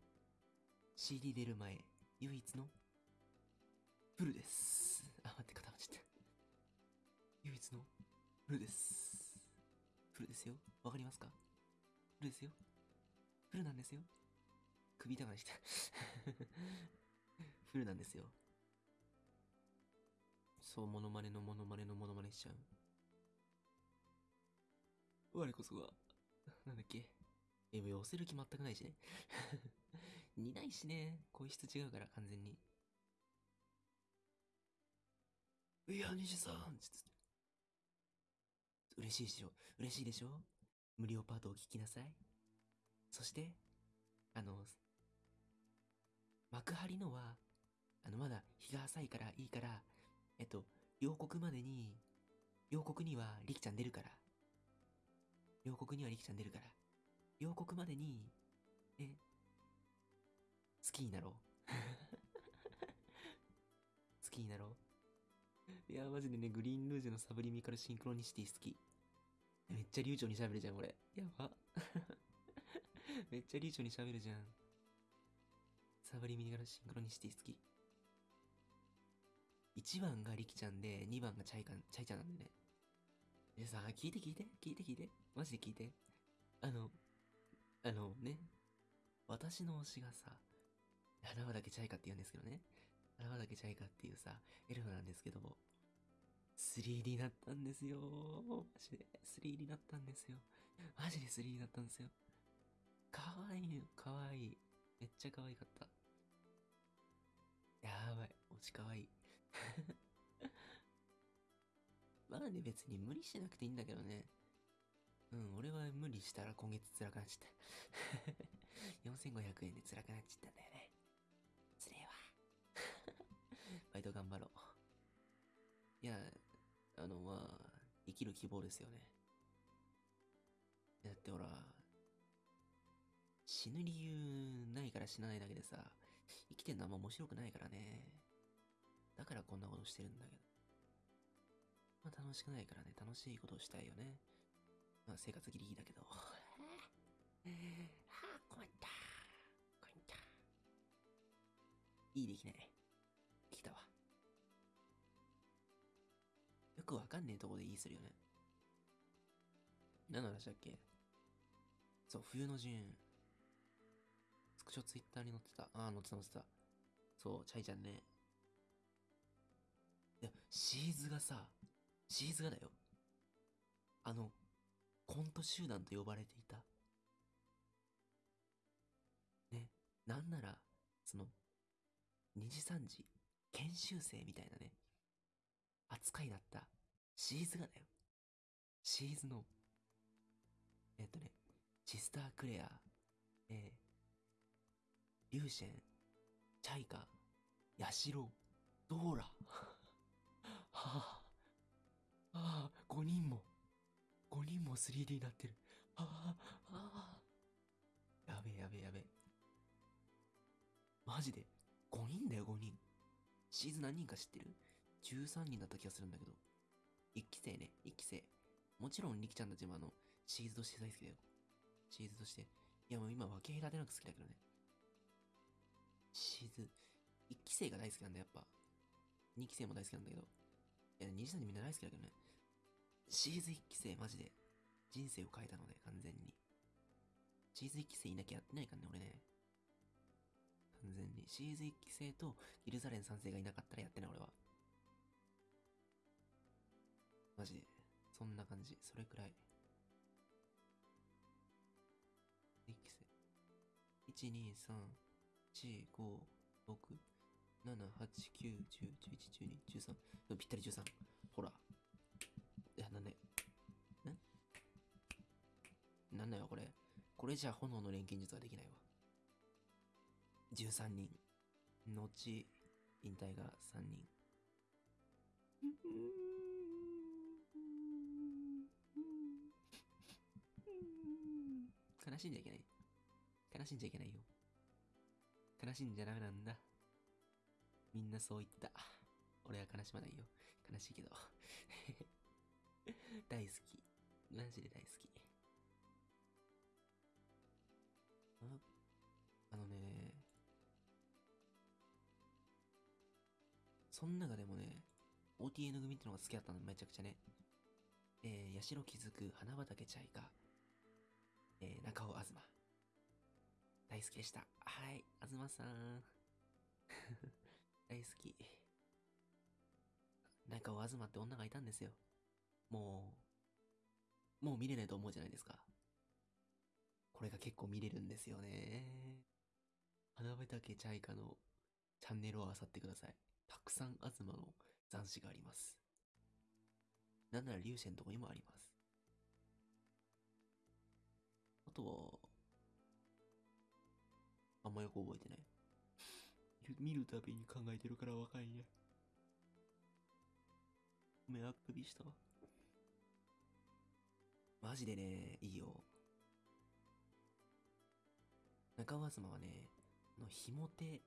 CD 出る前、唯一の、フルです。あ、待って、固まっちゃった。唯一の、フルです。フルですよ。わかりますか？フルですよ。フルなんですよ。首痛がした。<laughs> フルなんですよ。そう、モノマネのモノマネのモノマネしちゃう。我こそが、なんだっけ？え、も寄せる気全くないしね。<laughs> 似ないしね。声質違うから、完全に。いや、西さんつって嬉しいでしょ？嬉しいでしょ？無料パートを聞きなさい。そして、あの、幕張のは、あの、まだ日が浅いからいいから、えっと、両国までに、両国にはリキちゃん出るから。両国にはリキちゃん出るから。両国までに、え、好きになろう。<laughs> 好きになろう。いや、マジでね、グリーンルージュのサブリミカルシンクロニシティ好き。<laughs> めっちゃ流暢に喋るじゃん、俺。やば。めっちゃ流暢に喋るじゃん。サブリミカルシンクロニシティ好き。1番がリキちゃんで、2番がチャイカン、チャイちゃんなんでね。でさ、聞いて聞いて、聞いて聞いて。マジで聞いて。あの、あのね、私の推しがさ、花輪だけチャイカって言うんですけどね。花輪だけチャイカっていうさ、エルフなんですけども、3D になったんですよ。マジで 3D になったんですよ。マジで 3D になったんですよ。かわいいよ、かわいい。めっちゃ可愛かった。やばい、推しかわいい。<laughs> まあね、別に無理しなくていいんだけどね。うん、俺は無理したら今月辛くなっちゃった。<laughs> 4500円で辛くなっちゃったんだよね。つれえわ。<laughs> バイト頑張ろう。いや、あの、まあ、生きる希望ですよね。だってほら、死ぬ理由ないから死なないだけでさ、生きてんのあんま面白くないからね。だからこんなことしてるんだけど。まあ楽しくないからね、楽しいことをしたいよね。まあ生活ギリギリだけど。はあ、困った。困った。いいできない。よくわかんねえとこでいいするよね。何の話だっけ？そう、冬の陣。スクショツイッターに載ってた。ああ、載ってた載ってた。そう、チャイちゃんね。いや、シーズがさ、シーズがだよ。あの、コント集団と呼ばれていた。ね、なんなら、その、2時3時、研修生みたいなね、扱いだった、シーズがだよ。シーズの、えっとね、シスタークレア、えー、リューシェン、チャイカ、ヤシロ、ドーラ。<laughs> はあ、ああ、5人も、5人も 3D になってる。ああ、ああ。やべえやべえやべえ。マジで ?5 人だよ、5人。シーズ何人か知ってる？?13 人だった気がするんだけど。1期生ね、1期生。もちろん、リキちゃんたちもあの、シーズとして大好きだよ。シーズとして。いやもう今分け隔てなく好きだけどね。シーズ、1期生が大好きなんだやっぱ。2期生も大好きなんだけど。いや、2時3時みんな大好きだけどね。シーズ1期生マジで人生を変えたので、完全に。シーズ1期生いなきゃやってないからね、俺ね。完全に。シーズ1期生とギルザレン3世がいなかったらやってない、俺は。マジ。そんな感じ。それくらい。1期生。1、2、3、4、5、6、7、8、9、10、11、12、13。ぴったり13。ほら。いや、なんで。ん？なんだよ、これ。これじゃ炎の錬金術はできないわ。13人。後、引退が3人。悲しんじゃいけない。悲しんじゃいけないよ。悲しんじゃダメなんだ。みんなそう言った。俺は悲しまないよ。悲しいけど。<laughs> 大好き。マジで大好き。ああのね、そん中でもね、OTN 組ってのが好きだったのめちゃくちゃね。えー、八代気づく花畑チャイカ、えー、中尾東。大好きでした。はい、東さん。<laughs> 大好き。中尾東って女がいたんですよ。もう、もう見れないと思うじゃないですか。これが結構見れるんですよね。花畑チャイカのチャンネルを漁ってください。たくさん東の斬死があります。なんなら粒子のとこにもあります。あとは、あんまよく覚えてない。<laughs> 見るたびに考えてるから若いね。ごめん、あくびしたわ。マジでね、いいよ。中尾東はね、あの、ひも手、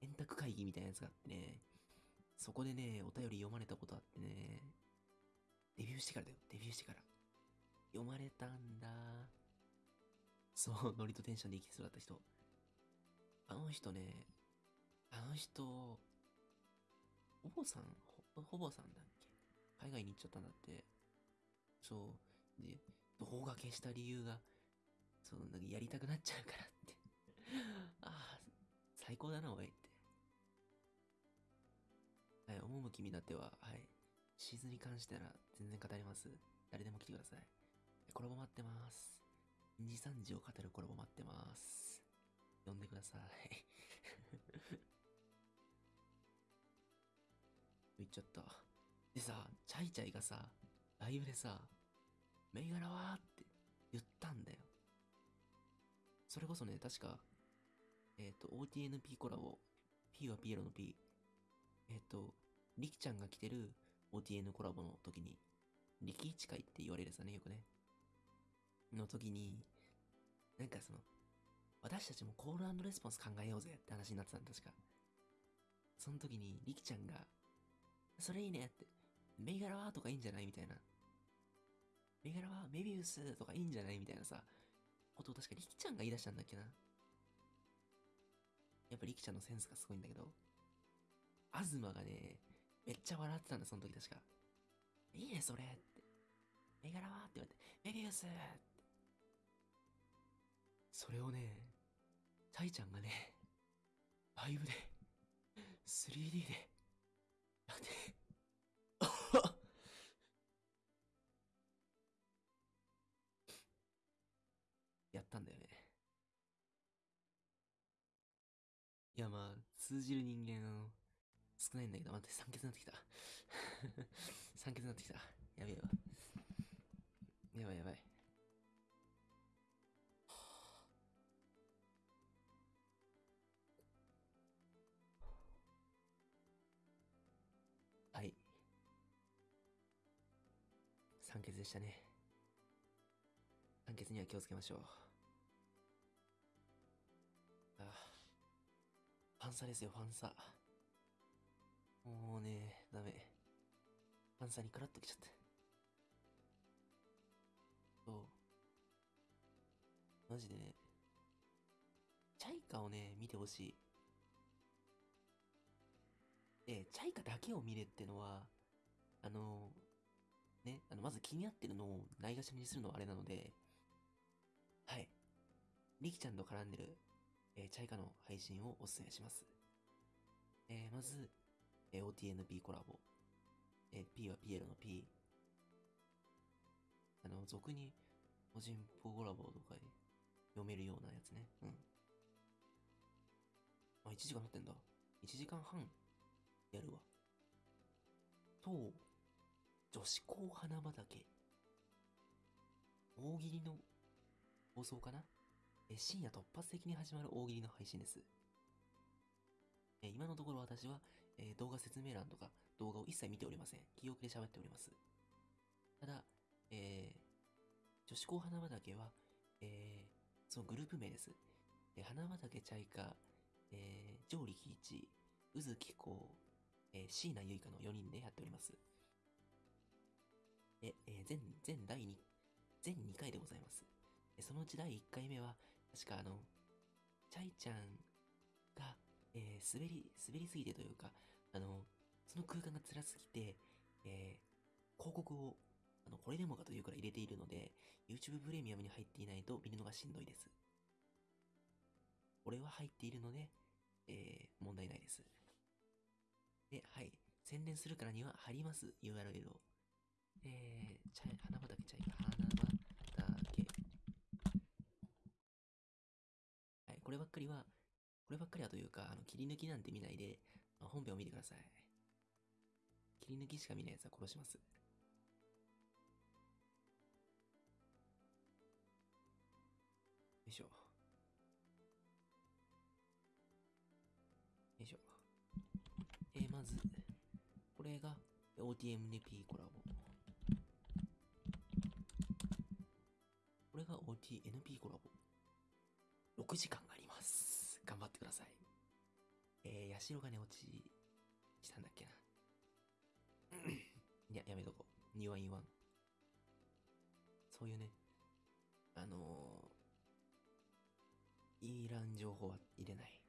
円卓会議みたいなやつがあってね、そこでね、お便り読まれたことあってね、デビューしてからだよ、デビューしてから。読まれたんだ。そう、ノリとテンションで生きてそうだった人。あの人ね、あの人、ほぼさん、ほほぼさんだっけ？海外に行っちゃったんだって。そう。で、動画消した理由が、そう、なんかやりたくなっちゃうからって。<laughs> ああ、最高だな、おいって。はい、趣見だっては、はい。シーズンに関してなら全然語ります。誰でも来てください。コラボ待ってます。2時3時を語るコラボ待ってます。呼んでください。<laughs> 言っちゃった。でさ、チャイチャイがさ、ライブでさ、銘柄はって言ったんだよ。それこそね、確か、えっ、と、OTNP コラボ、P はピエロの P、えっ、と、リキちゃんが来てる OTN コラボの時に、リキイチ会って言われるさね、よくね。の時に、なんかその、私たちもコールレスポンス考えようぜって話になってたん、確か。その時に、リキちゃんが、それいいねって、銘柄は？とかいいんじゃないみたいな。銘柄は？メビウスとかいいんじゃないみたいなさ、ことを確かリキちゃんが言い出したんだっけな。やっぱリキちゃんのセンスがすごいんだけど、アズマがね、めっちゃ笑ってたんだ、その時確か。いいね、それって。銘柄は？って言われて、メビウスって。それをね、チャイちゃんがね、ライブで、3D で、やって、<laughs> やったんだよね。いや、まあ、通じる人間、の、少ないんだけど、待って、酸欠になってきた。<laughs> 酸欠になってきた。やべえわ。やばいやば。い。でしたね。酸欠には気をつけましょう。ああ。ファンサですよ、ファンサ。もうね、ダメ。ファンサにクラッときちゃった。そう。マジでね。チャイカをね、見てほしい。で、チャイカだけを見れってのは、あの、ね、あの、まず気になってるのをないがしろにするのはあれなので、はい。リキちゃんと絡んでる、えーチャイカの配信をお勧めします。えーまず、えー OTNP コラボ。えー P はピエロの P。あの、俗に、個人ポコラボとかで読めるようなやつね。うん。あ、1時間経ってんだ。1時間半やるわ。と、女子校花畑。大喜利の放送かな？え深夜突発的に始まる大喜利の配信です。え今のところ私は、え動画説明欄とか動画を一切見ておりません。記憶で喋っております。ただ、えー女子校花畑は、えーそのグループ名です。え花畑チャイカ、えー、上力一、宇津木子、えー、椎名結花の4人でやっております。え、えー全、全第2、全2回でございます。そのうち第1回目は、確かあの、チャイちゃんが、えー滑り、滑りすぎてというか、あの、その空間が辛すぎて、えー広告を、あの、これでもかというくらい入れているので、YouTube プレミアムに入っていないと見るのがしんどいです。俺は入っているので、えー問題ないです。で、はい。宣伝するからには貼ります、URL を。えー、チャイ、花畑チャイカ、花畑。はい、こればっかりは、こればっかりはというか、あの、切り抜きなんて見ないで、本編を見てください。切り抜きしか見ないやつは殺します。よいしょ。よいしょ。えー、まず、これが OTMNP コラボ。これが OTNP コラボ。6時間あります。頑張ってください。えー、ヤシロが寝落ちしたんだっけな。いや、やめとこう。2は言わん。そういうね、あのー、いらん情報は入れない。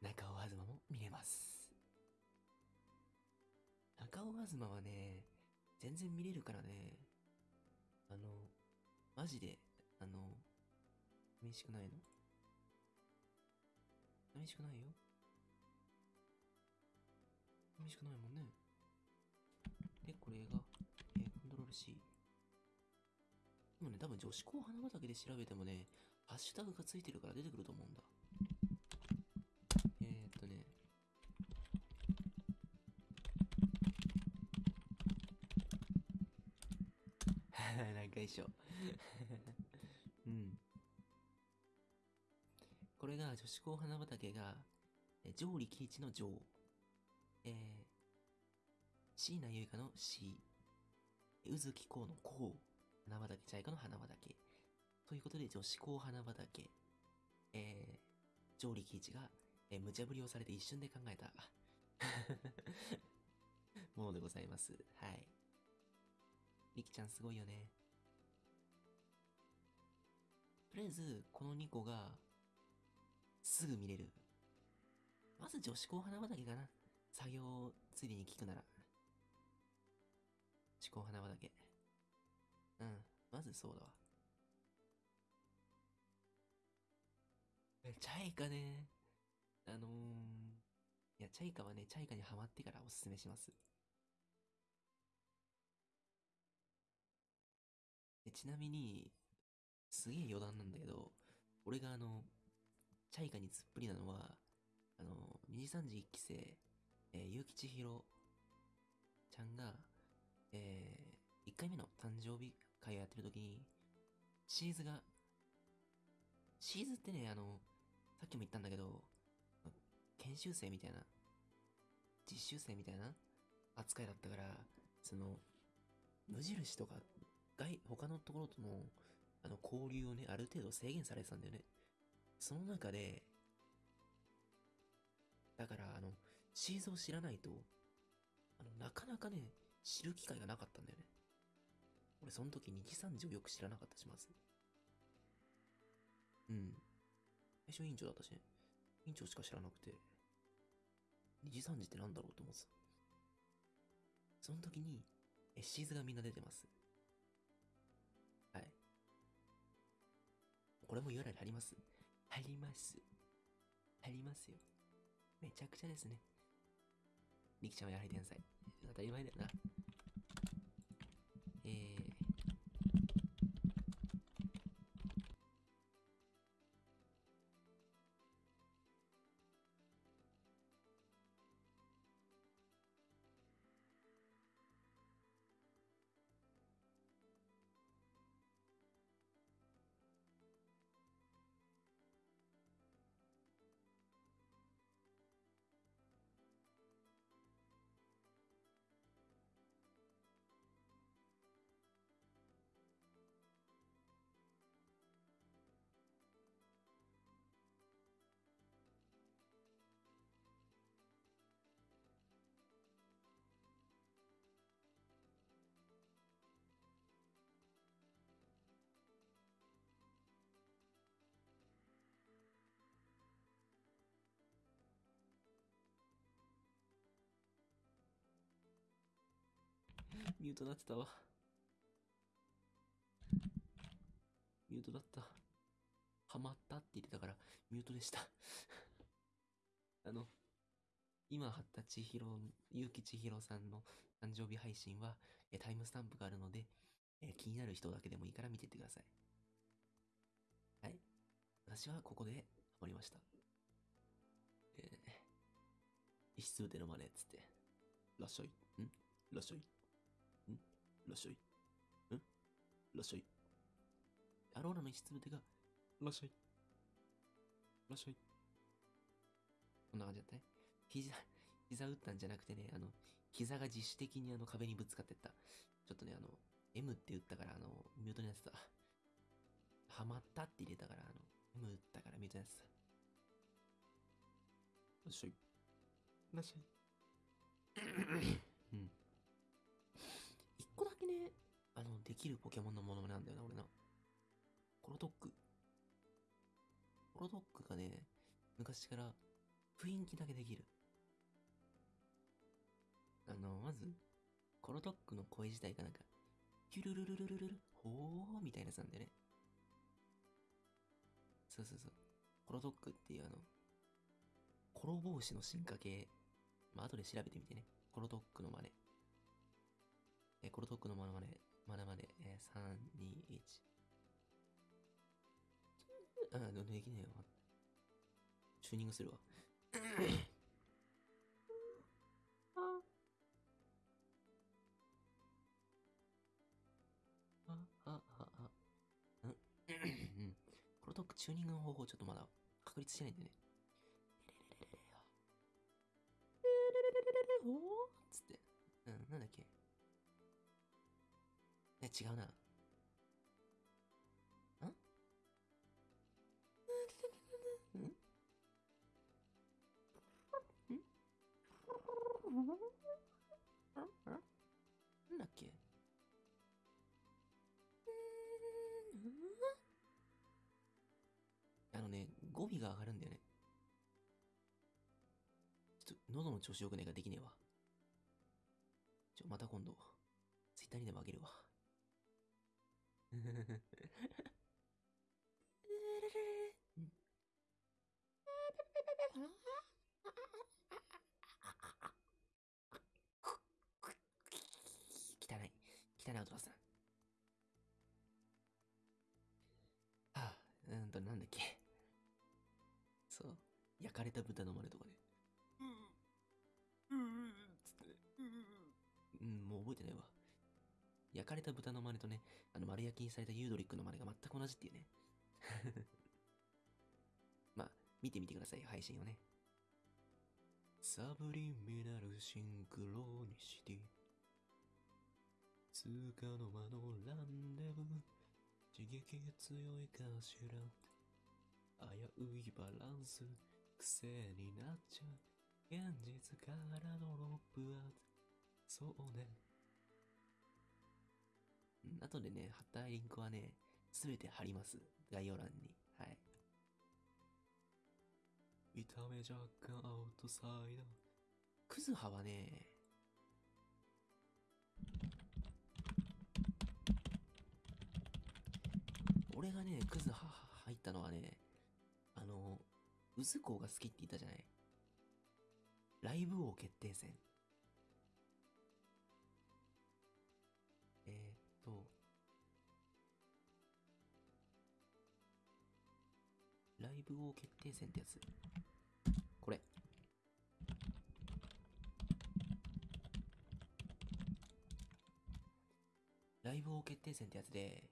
中尾東も見れます。中尾東はね、全然見れるからね、マジで、あの、寂しくないの？寂しくないよ寂しくないもんね。で、これが、えーコントロール C。でもね、多分女子校花畑で調べてもね、ハッシュタグがついてるから出てくると思うんだ。なんか一緒。うん。これが女子校花畑が、え上力一の上。えー、椎名結花の C。宇津木こうのこう。花畑茶イカの花畑。ということで、女子校花畑。えー、上力一が、えー無茶ぶりをされて一瞬で考えた、<laughs> ものでございます。はい。りきちゃんすごいよね。とりあえず、この2個が、すぐ見れる。まず女子校花畑かな。作業ついでに聞くなら。女子校花畑。うん。まずそうだわ。えチャイカね。あのー、いや、チャイカはね、チャイカにハマってからおすすめします。ちなみに、すげえ余談なんだけど、俺があの、チャイカにつっぷりなのは、あの、二次三次一期生、えー、結城千尋ちゃんが、えー、1回目の誕生日会をやってる時に、シーズが、シーズってね、あの、さっきも言ったんだけど、研修生みたいな、実習生みたいな扱いだったから、その、無印とか外、他のところとの、あの、交流をね、ある程度制限されてたんだよね。その中で、だから、あの、シーズを知らないと、あの、なかなかね、知る機会がなかったんだよね。俺、その時2時3時をよく知らなかったします。うん。最初委員長だったしね。委員長しか知らなくて、2時3時ってなんだろうと思ってた。その時に、え、シーズがみんな出てます。これも URL 貼ります貼ります。貼りますよ。めちゃくちゃですね。りきちゃんはやはり天才。当たり前だよな。ミュートなってたわ。ミュートだった。ハマったって言ってたから、ミュートでした。<laughs> あの、今貼った千尋、ゆうき千尋さんの誕生日配信は、えタイムスタンプがあるので、え気になる人だけでもいいから見てってください。はい。私はここでハマりました。えー、一室でのまねっつって。らっしゃい。ん？らっしゃい。んらっしゃい。んらっしゃい。アローラの一粒手が、らっしゃい。らっしゃい。こんな感じだったね。膝、膝打ったんじゃなくてね、あの、膝が自主的にあの壁にぶつかってった。ちょっとね、あの、M って打ったから、あの、ミュートになってた。ハマったって入れたから、あの、M 打ったからミュートになってた。らっしゃい。らっしゃい。うん。一個だけね、あの、できるポケモンのものなんだよな、俺な。コロトック。コロトックがね、昔から雰囲気だけできる。あの、まず、コロトックの声自体がなんか、キュルルルルルルル、ほーみたいなやつなんだよね。そうそうそう。コロトックっていうあの、コロ帽子の進化系。まあ、後で調べてみてね。コロトックの真似。え、コロトックの真似まね、まねまね、えー、3、2、1。あ、でできねえよ。チューニングするわ。あ、あ、あ、あ。うん。うん。コロトックチューニングの方法ちょっとまだ確立してないんでね。おーつって。うん、なんだっけ。違うな。ん？ん？なんだっけ？あのね、語尾が上がるんだよね。ちょっと、喉の調子よくねえからできねえわ。ちょ、また今度、ツイッターにでもあげるわ。汚い。汚い。音がする。はあ、うんと、なんだっけ。そう。焼かれた豚の真似とかね。うん。うん。つって。うん、もう覚えてない。わ。焼かれた豚の真似とね、あの丸焼きにされたユードリックの真似が全く同じっていうね。<laughs> まあ、見てみてください、配信をね。サブリミナルシンクロニシティ。つかの間のランデブー刺激が強いかしら危ういバランス癖になっちゃう現実からドロップアウトそうね後でね貼ったリンクはねすべて貼ります。概要欄に。はい。見た目若干アウトサイダー。クズハはね俺がね、クズハ入ったのはね、あの、うずこが好きって言ったじゃない。ライブ王決定戦。ライブ王決定戦ってやつ。これ。ライブ王決定戦ってやつで、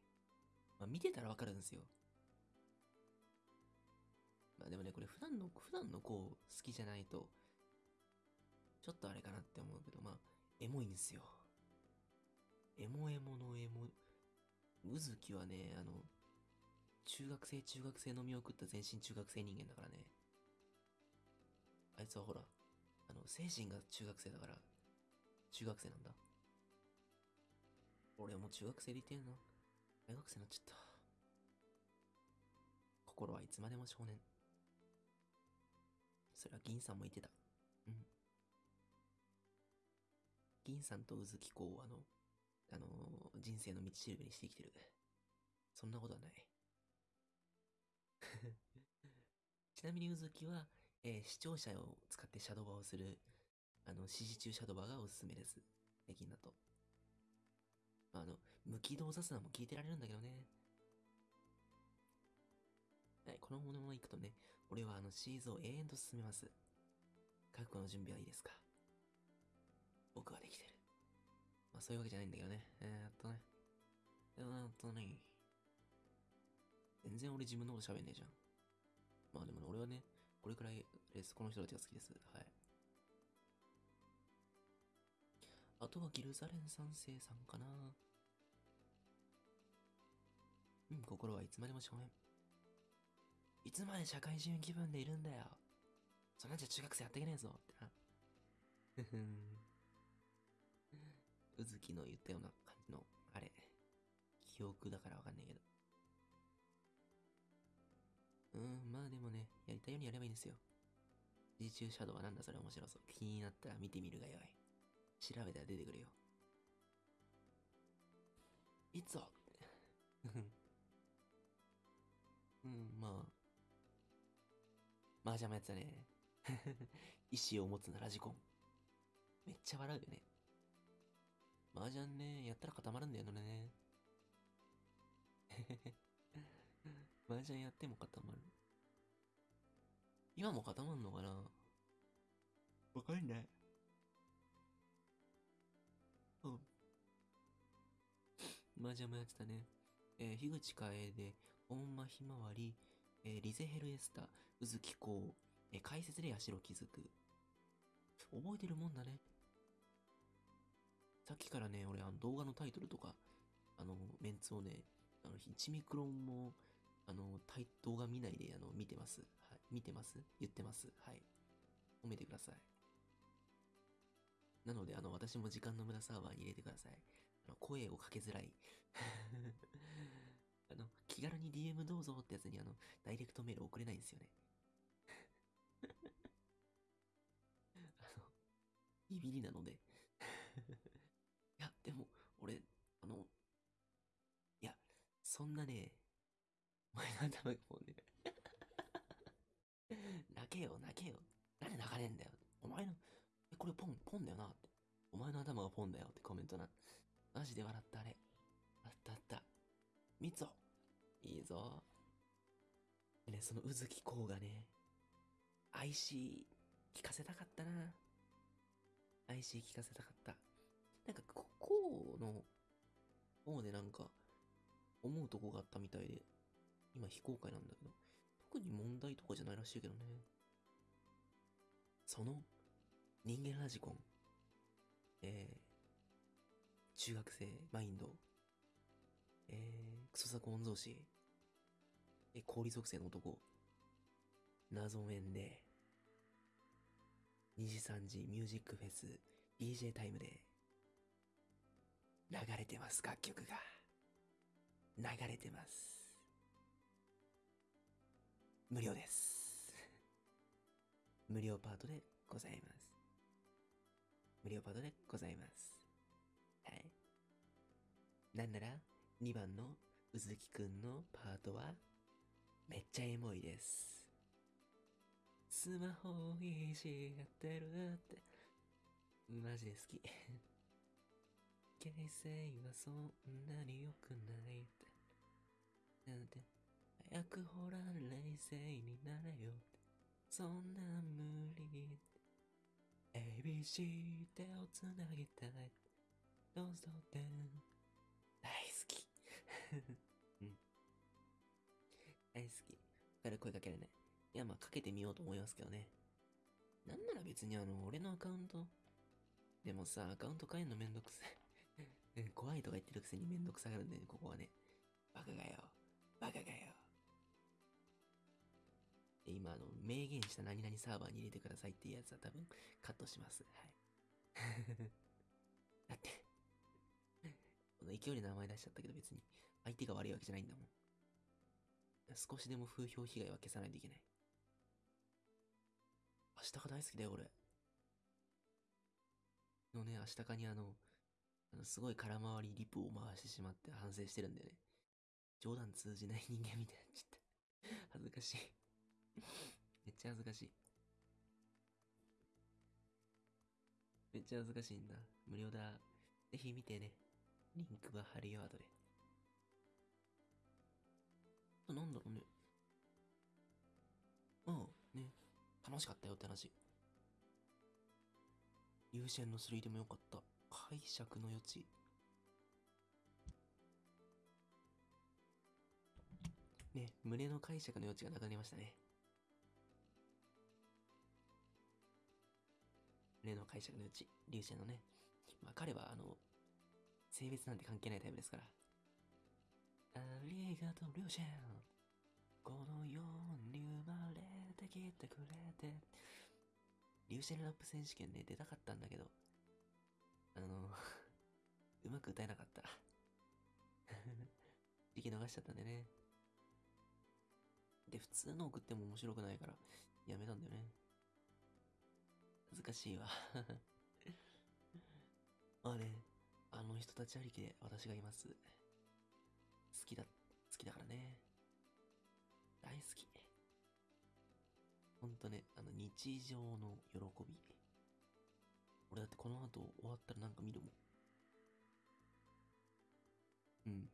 まあ、見てたらわかるんですよ。まあでもね、これ普段の、普段の子好きじゃないと、ちょっとあれかなって思うけど、まあ、エモいんですよ。エモエモのエモ、うずきはね、あの、中学生、中学生のみを食った全身中学生人間だからね。あいつはほら、あの、精神が中学生だから、中学生なんだ。俺も中学生でいてんな。大学生になっちゃった。心はいつまでも少年。それは銀さんも言ってた。うん。銀さんとうずきこう、あの、あのー人生の道しるべにしてきてる。そんなことはない。<laughs> ちなみにうずきは、えー視聴者を使ってシャドバーをする、あの、指示中シャドバーがおすすめです。最近だと。あの、無軌道雑談も聞いてられるんだけどね。はい、このものまま行くとね、俺はあのシーズンを永遠と進めます。覚悟の準備はいいですか僕はできてる。まあそういうわけじゃないんだけどね。えー、っとね。えー、っとね。全然俺自分のこと喋んねえじゃん。まあでもね、俺はね、これくらいです。この人たちが好きです。はい。あとはギルザレン三世さんかな。うん、心はいつまでも少年。いつまで社会人気分でいるんだよ。そんなんじゃ中学生やっていけねえぞ。ってな。ふふん。うずきの言ったような感じの、あれ。記憶だからわかんないけど。うん、まあでもね、やりたいようにやればいいんですよ。自中シャドウはなんだそれ面白そう。気になったら見てみるがよい。調べたら出てくるよ。いつをうん、まあ。麻雀もやってたね。意志を持つなラジコン。めっちゃ笑うよね。麻雀ね、やったら固まるんだよね。へへへ麻雀やっても固まる。今も固まんのかな？わかんない。うん。麻雀もやってたね。えー、樋口楓で、本間ひまわり、えーリゼヘルエスタ、うずきこう、えー解説で八代気づく。覚えてるもんだね。さっきからね、俺、あの動画のタイトルとか、あの、メンツをね、あの、1ミクロンも、あの、動画見ないで、あの、見てます。はい。見てます？言ってます？はい。褒めてください。なので、あの、私も時間の無駄サーバーに入れてください。あの、声をかけづらい。<laughs> あの、気軽に DM どうぞってやつにあの、ダイレクトメール送れないんですよね。<laughs> あの、ビビりなので。<laughs> いや、でも、俺、あの、いや、そんなね、お前の頭がもうね、泣けよ、泣けよ。なんで泣かねえんだよ。お前の、え、これポン、ポンだよなって。お前の頭がポンだよってコメントな。マジで笑ったあれ。あったあった。みつおいいぞ。でね、そのうずきこうがね、IC 聞かせたかったな。IC 聞かせたかった。なんか、ここうの方でなんか、思うとこがあったみたいで、今非公開なんだけど、特に問題とかじゃないらしいけどね。その、人間ラジコン、え中学生マインド、えー、クソ作御曹司、え、氷属性の男、謎面で、2時3時ミュージックフェス DJ タイムで。流れてます楽曲が。流れてます。無料です無料パートでございます無料パートでございますはいなんなら2番のうずきくんのパートはめっちゃエモいですスマホをいじってるって。マジで好き。<laughs> 形勢はそんなに良くないって。なんて、早くほら冷静になれよ。そんな無理。ABC 手をつなぎたい。どうぞって。大好き。<laughs> うん。大好き。から声かけるね。いや、まあ、かけてみようと思いますけどね。なんなら別にあの、俺のアカウント。でもさ、アカウント変えんのめんどくさい。<laughs> 怖いとか言ってるくせにめんどくさがるんだよね、ここはね。バカがよ。バカがよ。今、あの、明言した何々サーバーに入れてくださいっていうやつは多分カットします。はい。<laughs> だって、この勢いで名前出しちゃったけど別に相手が悪いわけじゃないんだもん。少しでも風評被害は消さないといけない。明日か大好きだよ、俺。のね、明日かにあの、あのすごい空回りリプを回してしまって反省してるんだよね。冗談通じない人間みたいになっちゃった。恥ずかしい。<laughs> めっちゃ恥ずかしい。めっちゃ恥ずかしいんだ。無料だ。ぜひ見てね。リンクは貼るよ、後で。あなんだろうね。うん、ね。楽しかったよって話。優先の3でもよかった。解釈の余地。ね、胸の解釈の余地がなくなりましたね。胸の解釈の余地。流星のね。まあ彼はあの、性別なんて関係ないタイプですから。ありがとう、りょうちゃん。この世に生まれてきてくれて。リューシェルラップ選手権ね、出たかったんだけど、あの、<laughs> うまく歌えなかった。<laughs> 時期逃しちゃったんでね。で、普通の送っても面白くないから、やめたんだよね。難しいわ。<laughs> まあね、あの人たちありきで私がいます。好きだ、好きだからね。大好き。ほんとね、あの、日常の喜び。俺だってこの後終わったらなんか見るもん。うん。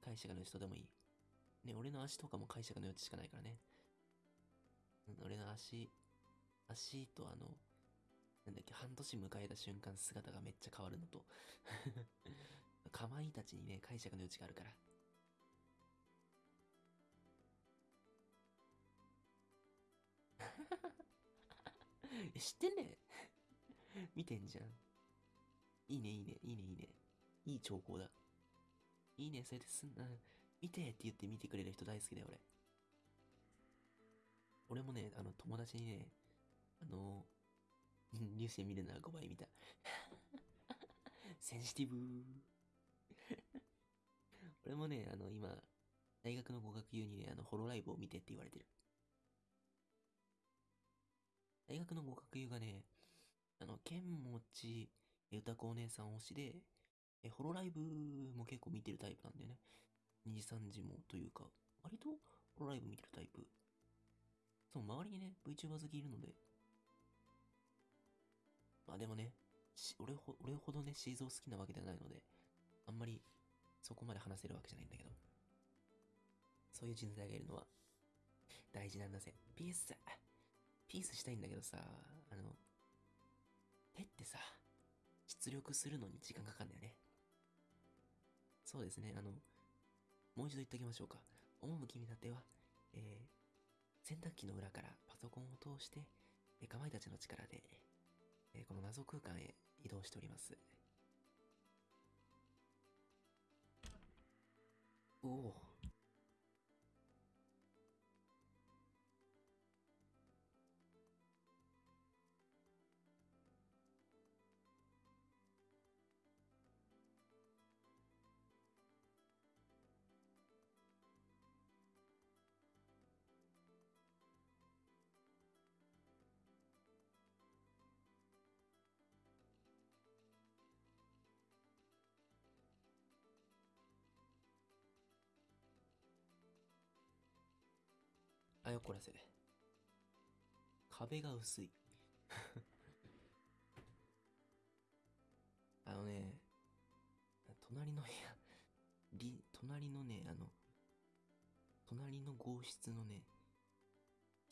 解釈の人でもいい。ね、俺の足とかも解釈の余地しかないからね。うん、俺の足、足とあの、なんだっけ、半年迎えた瞬間姿がめっちゃ変わるのと、<laughs> かまいたちにね、解釈の余地があるから。<laughs> 知ってんね見てんじゃん。いいね、いいね、いいね、いいね。いい兆候だ。いいね、それですんな。見てって言って見てくれる人大好きだよ、俺。俺もね、あの、友達にね、あの、ニュースで見るなら5倍見た。センシティブ俺もね、あの、今、大学の語学友にね、あの、ホロライブを見てって言われてる。大学の語学友がね、あの、剣持歌子お姉さん推しで、え、ホロライブも結構見てるタイプなんだよね。2時3時もというか、割とホロライブ見てるタイプ。そう、周りにね、VTuber 好きいるので。まあでもね、俺ほ俺ほどね、シーゾー好きなわけではないので、あんまりそこまで話せるわけじゃないんだけど。そういう人材がいるのは大事なんだぜ。ピース。ピースしたいんだけどさ、あの、手ってさ、出力するのに時間かかるんだよね。そうですね、あの、もう一度言っておきましょうか。趣見立ては、えー、洗濯機の裏からパソコンを通して、え、かまいたちの力で、この謎空間へ移動しております。おおあよこらせ。壁が薄い。<laughs> あのね、隣の部屋、り、隣のね、あの、隣の号室のね、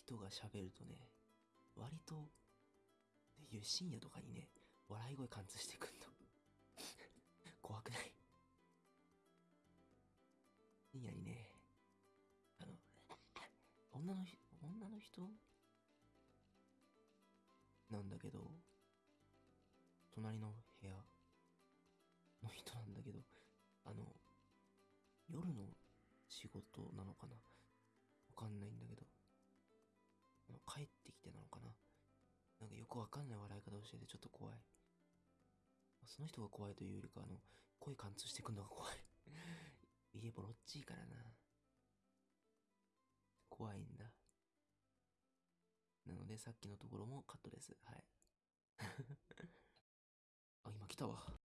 人が喋るとね、割と、いう深夜とかにね、笑い声貫通してくんの。<laughs> 怖くない？女の、女の人？なんだけど、隣の部屋の人なんだけど、あの、夜の仕事なのかな？わかんないんだけど、あの帰ってきてなのかな？なんかよくわかんない笑い方をしててちょっと怖い。その人が怖いというよりか、あの、声貫通してくんのが怖い。<laughs> 家ボロっちいからな。怖いんだ。なので、さっきのところもカットです。はい。<laughs> あ、今来たわ。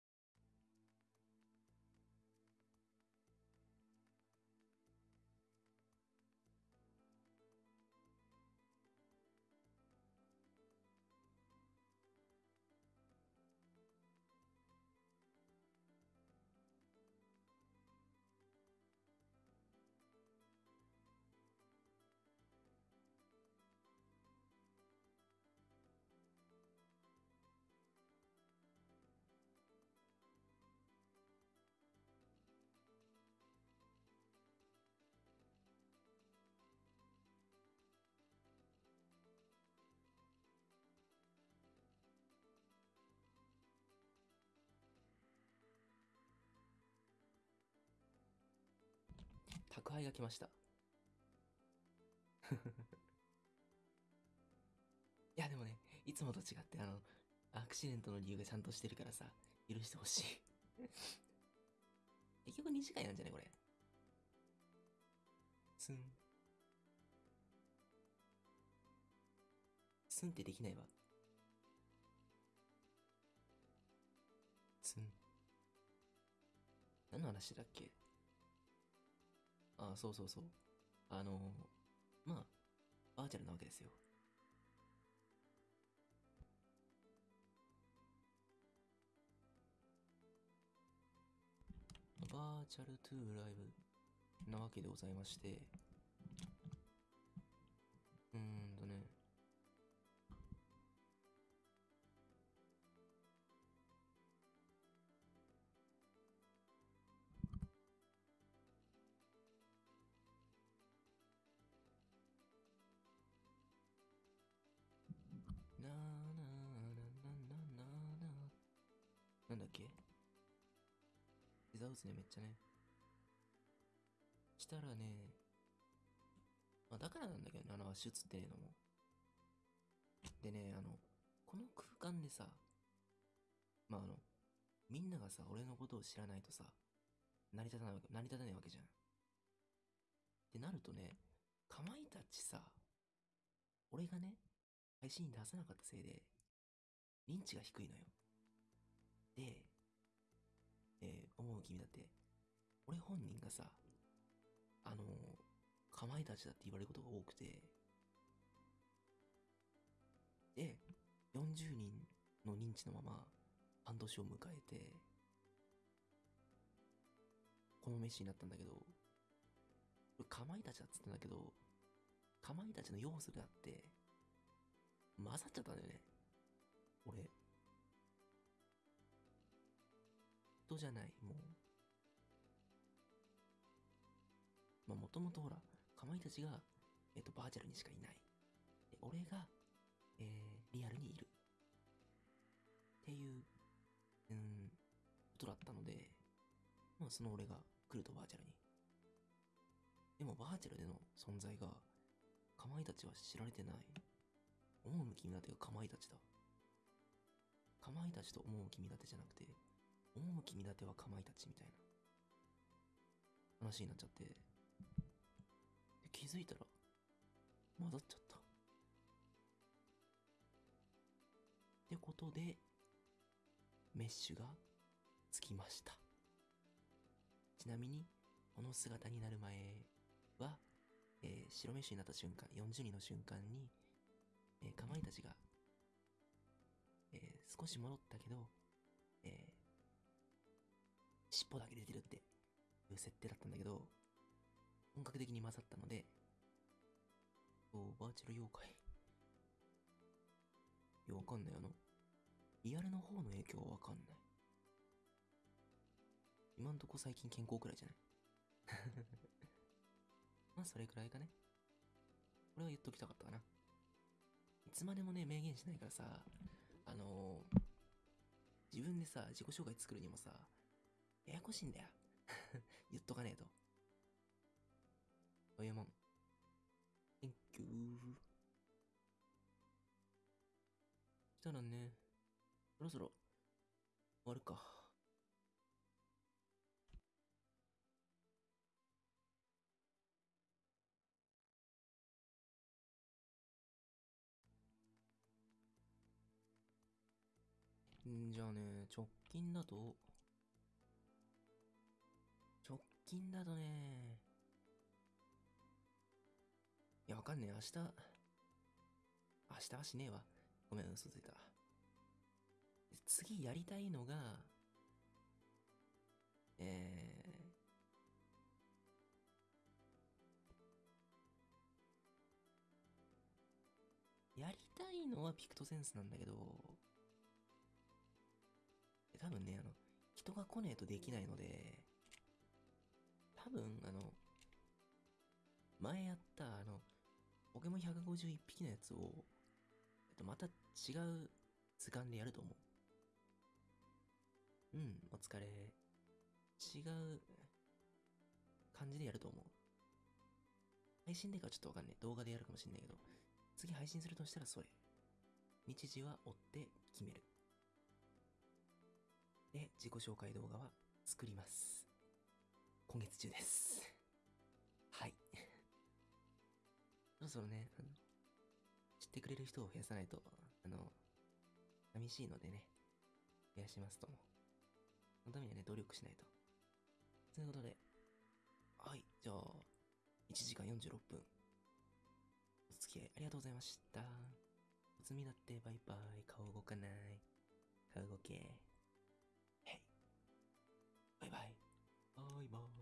宅配が来ました。<laughs> いや、でもね、いつもと違って、あの、アクシデントの理由がちゃんとしてるからさ、許してほしい。<laughs> 結局2時間なんじゃねこれ。スン。スンってできないわ。スン。何の話だっけ？あそうそうそう。あのまあ、バーチャルなわけですよ。バーチャルトゥーライブなわけでございまして、うん膝打つね、めっちゃね。したらね、まあ、だからなんだけどね、あの足打つっていうのも。でね、あの、この空間でさ、まああの、みんながさ、俺のことを知らないとさ、成り立たないわけ、成り立たないわけじゃん。ってなるとね、かまいたちさ、俺がね、配信に出さなかったせいで、認知が低いのよ。で、思う君だって、俺本人がさ、あの、かまいたちだって言われることが多くて、で、40人の認知のまま半年を迎えて、この飯になったんだけど、かまいたちだっつってんだけど、かまいたちの要素であって、混ざっちゃったんだよね。俺。人じゃない、もう。まあ、もともとほら、かまいたちが、えっ、と、バーチャルにしかいない。で、俺が、えー、リアルにいる。っていう、うん、ことだったので、まあ、その俺が来るとバーチャルに。でもバーチャルでの存在が、かまいたちは知られてない。思うむきみだてがかまいたちだ。かまいたちと思うむきみだてじゃなくて、思うむきみだてはかまいたちみたいな話になっちゃって、気づいたら混ざっちゃった。ってことで、メッシュがつきました。ちなみに、この姿になる前は、えー白メッシュになった瞬間、40人の瞬間に、えーかまいたちが、えー少し戻ったけど、えー尻尾だけ出てるっていう設定だったんだけど、本格的に混ざったので、おバーチャル妖怪。いや、わかんない。あの、リアルの方の影響はわかんない。今んとこ最近健康くらいじゃない？<laughs> まあ、それくらいかね。これは言っときたかったかな。いつまでもね、明言しないからさ、あのー自分でさ、自己紹介作るにもさ、ややこしいんだよ。<laughs> 言っとかねえと。そういうもん。Thank you. したらね、そろそろ終わるか。んじゃあね、直近だと、近だとね、いや、わかんねえ。明日、明日はしねえわ。ごめん、嘘ついた。次やりたいのが、えー、やりたいのはピクトセンスなんだけど、多分ね、あの、人が来ねえとできないので、多分、あの、前やった、あの、ポケモン151匹のやつを、えっと、また違う図鑑でやると思う。うん、お疲れ。違う感じでやると思う。配信でかちょっとわかんない。動画でやるかもしんないけど、次配信するとしたらそれ。日時は追って決める。で、自己紹介動画は作ります。今月中です。はい。<laughs> そろそろね、あの、知ってくれる人を増やさないと、あの、寂しいのでね、増やしますとも。そのためにはね、努力しないと。ということで、はい、じゃあ、1時間46分。お付き合いありがとうございました。おつみだってバイバイ。顔動かない。顔動け。へい。バイバイ。バイバイ。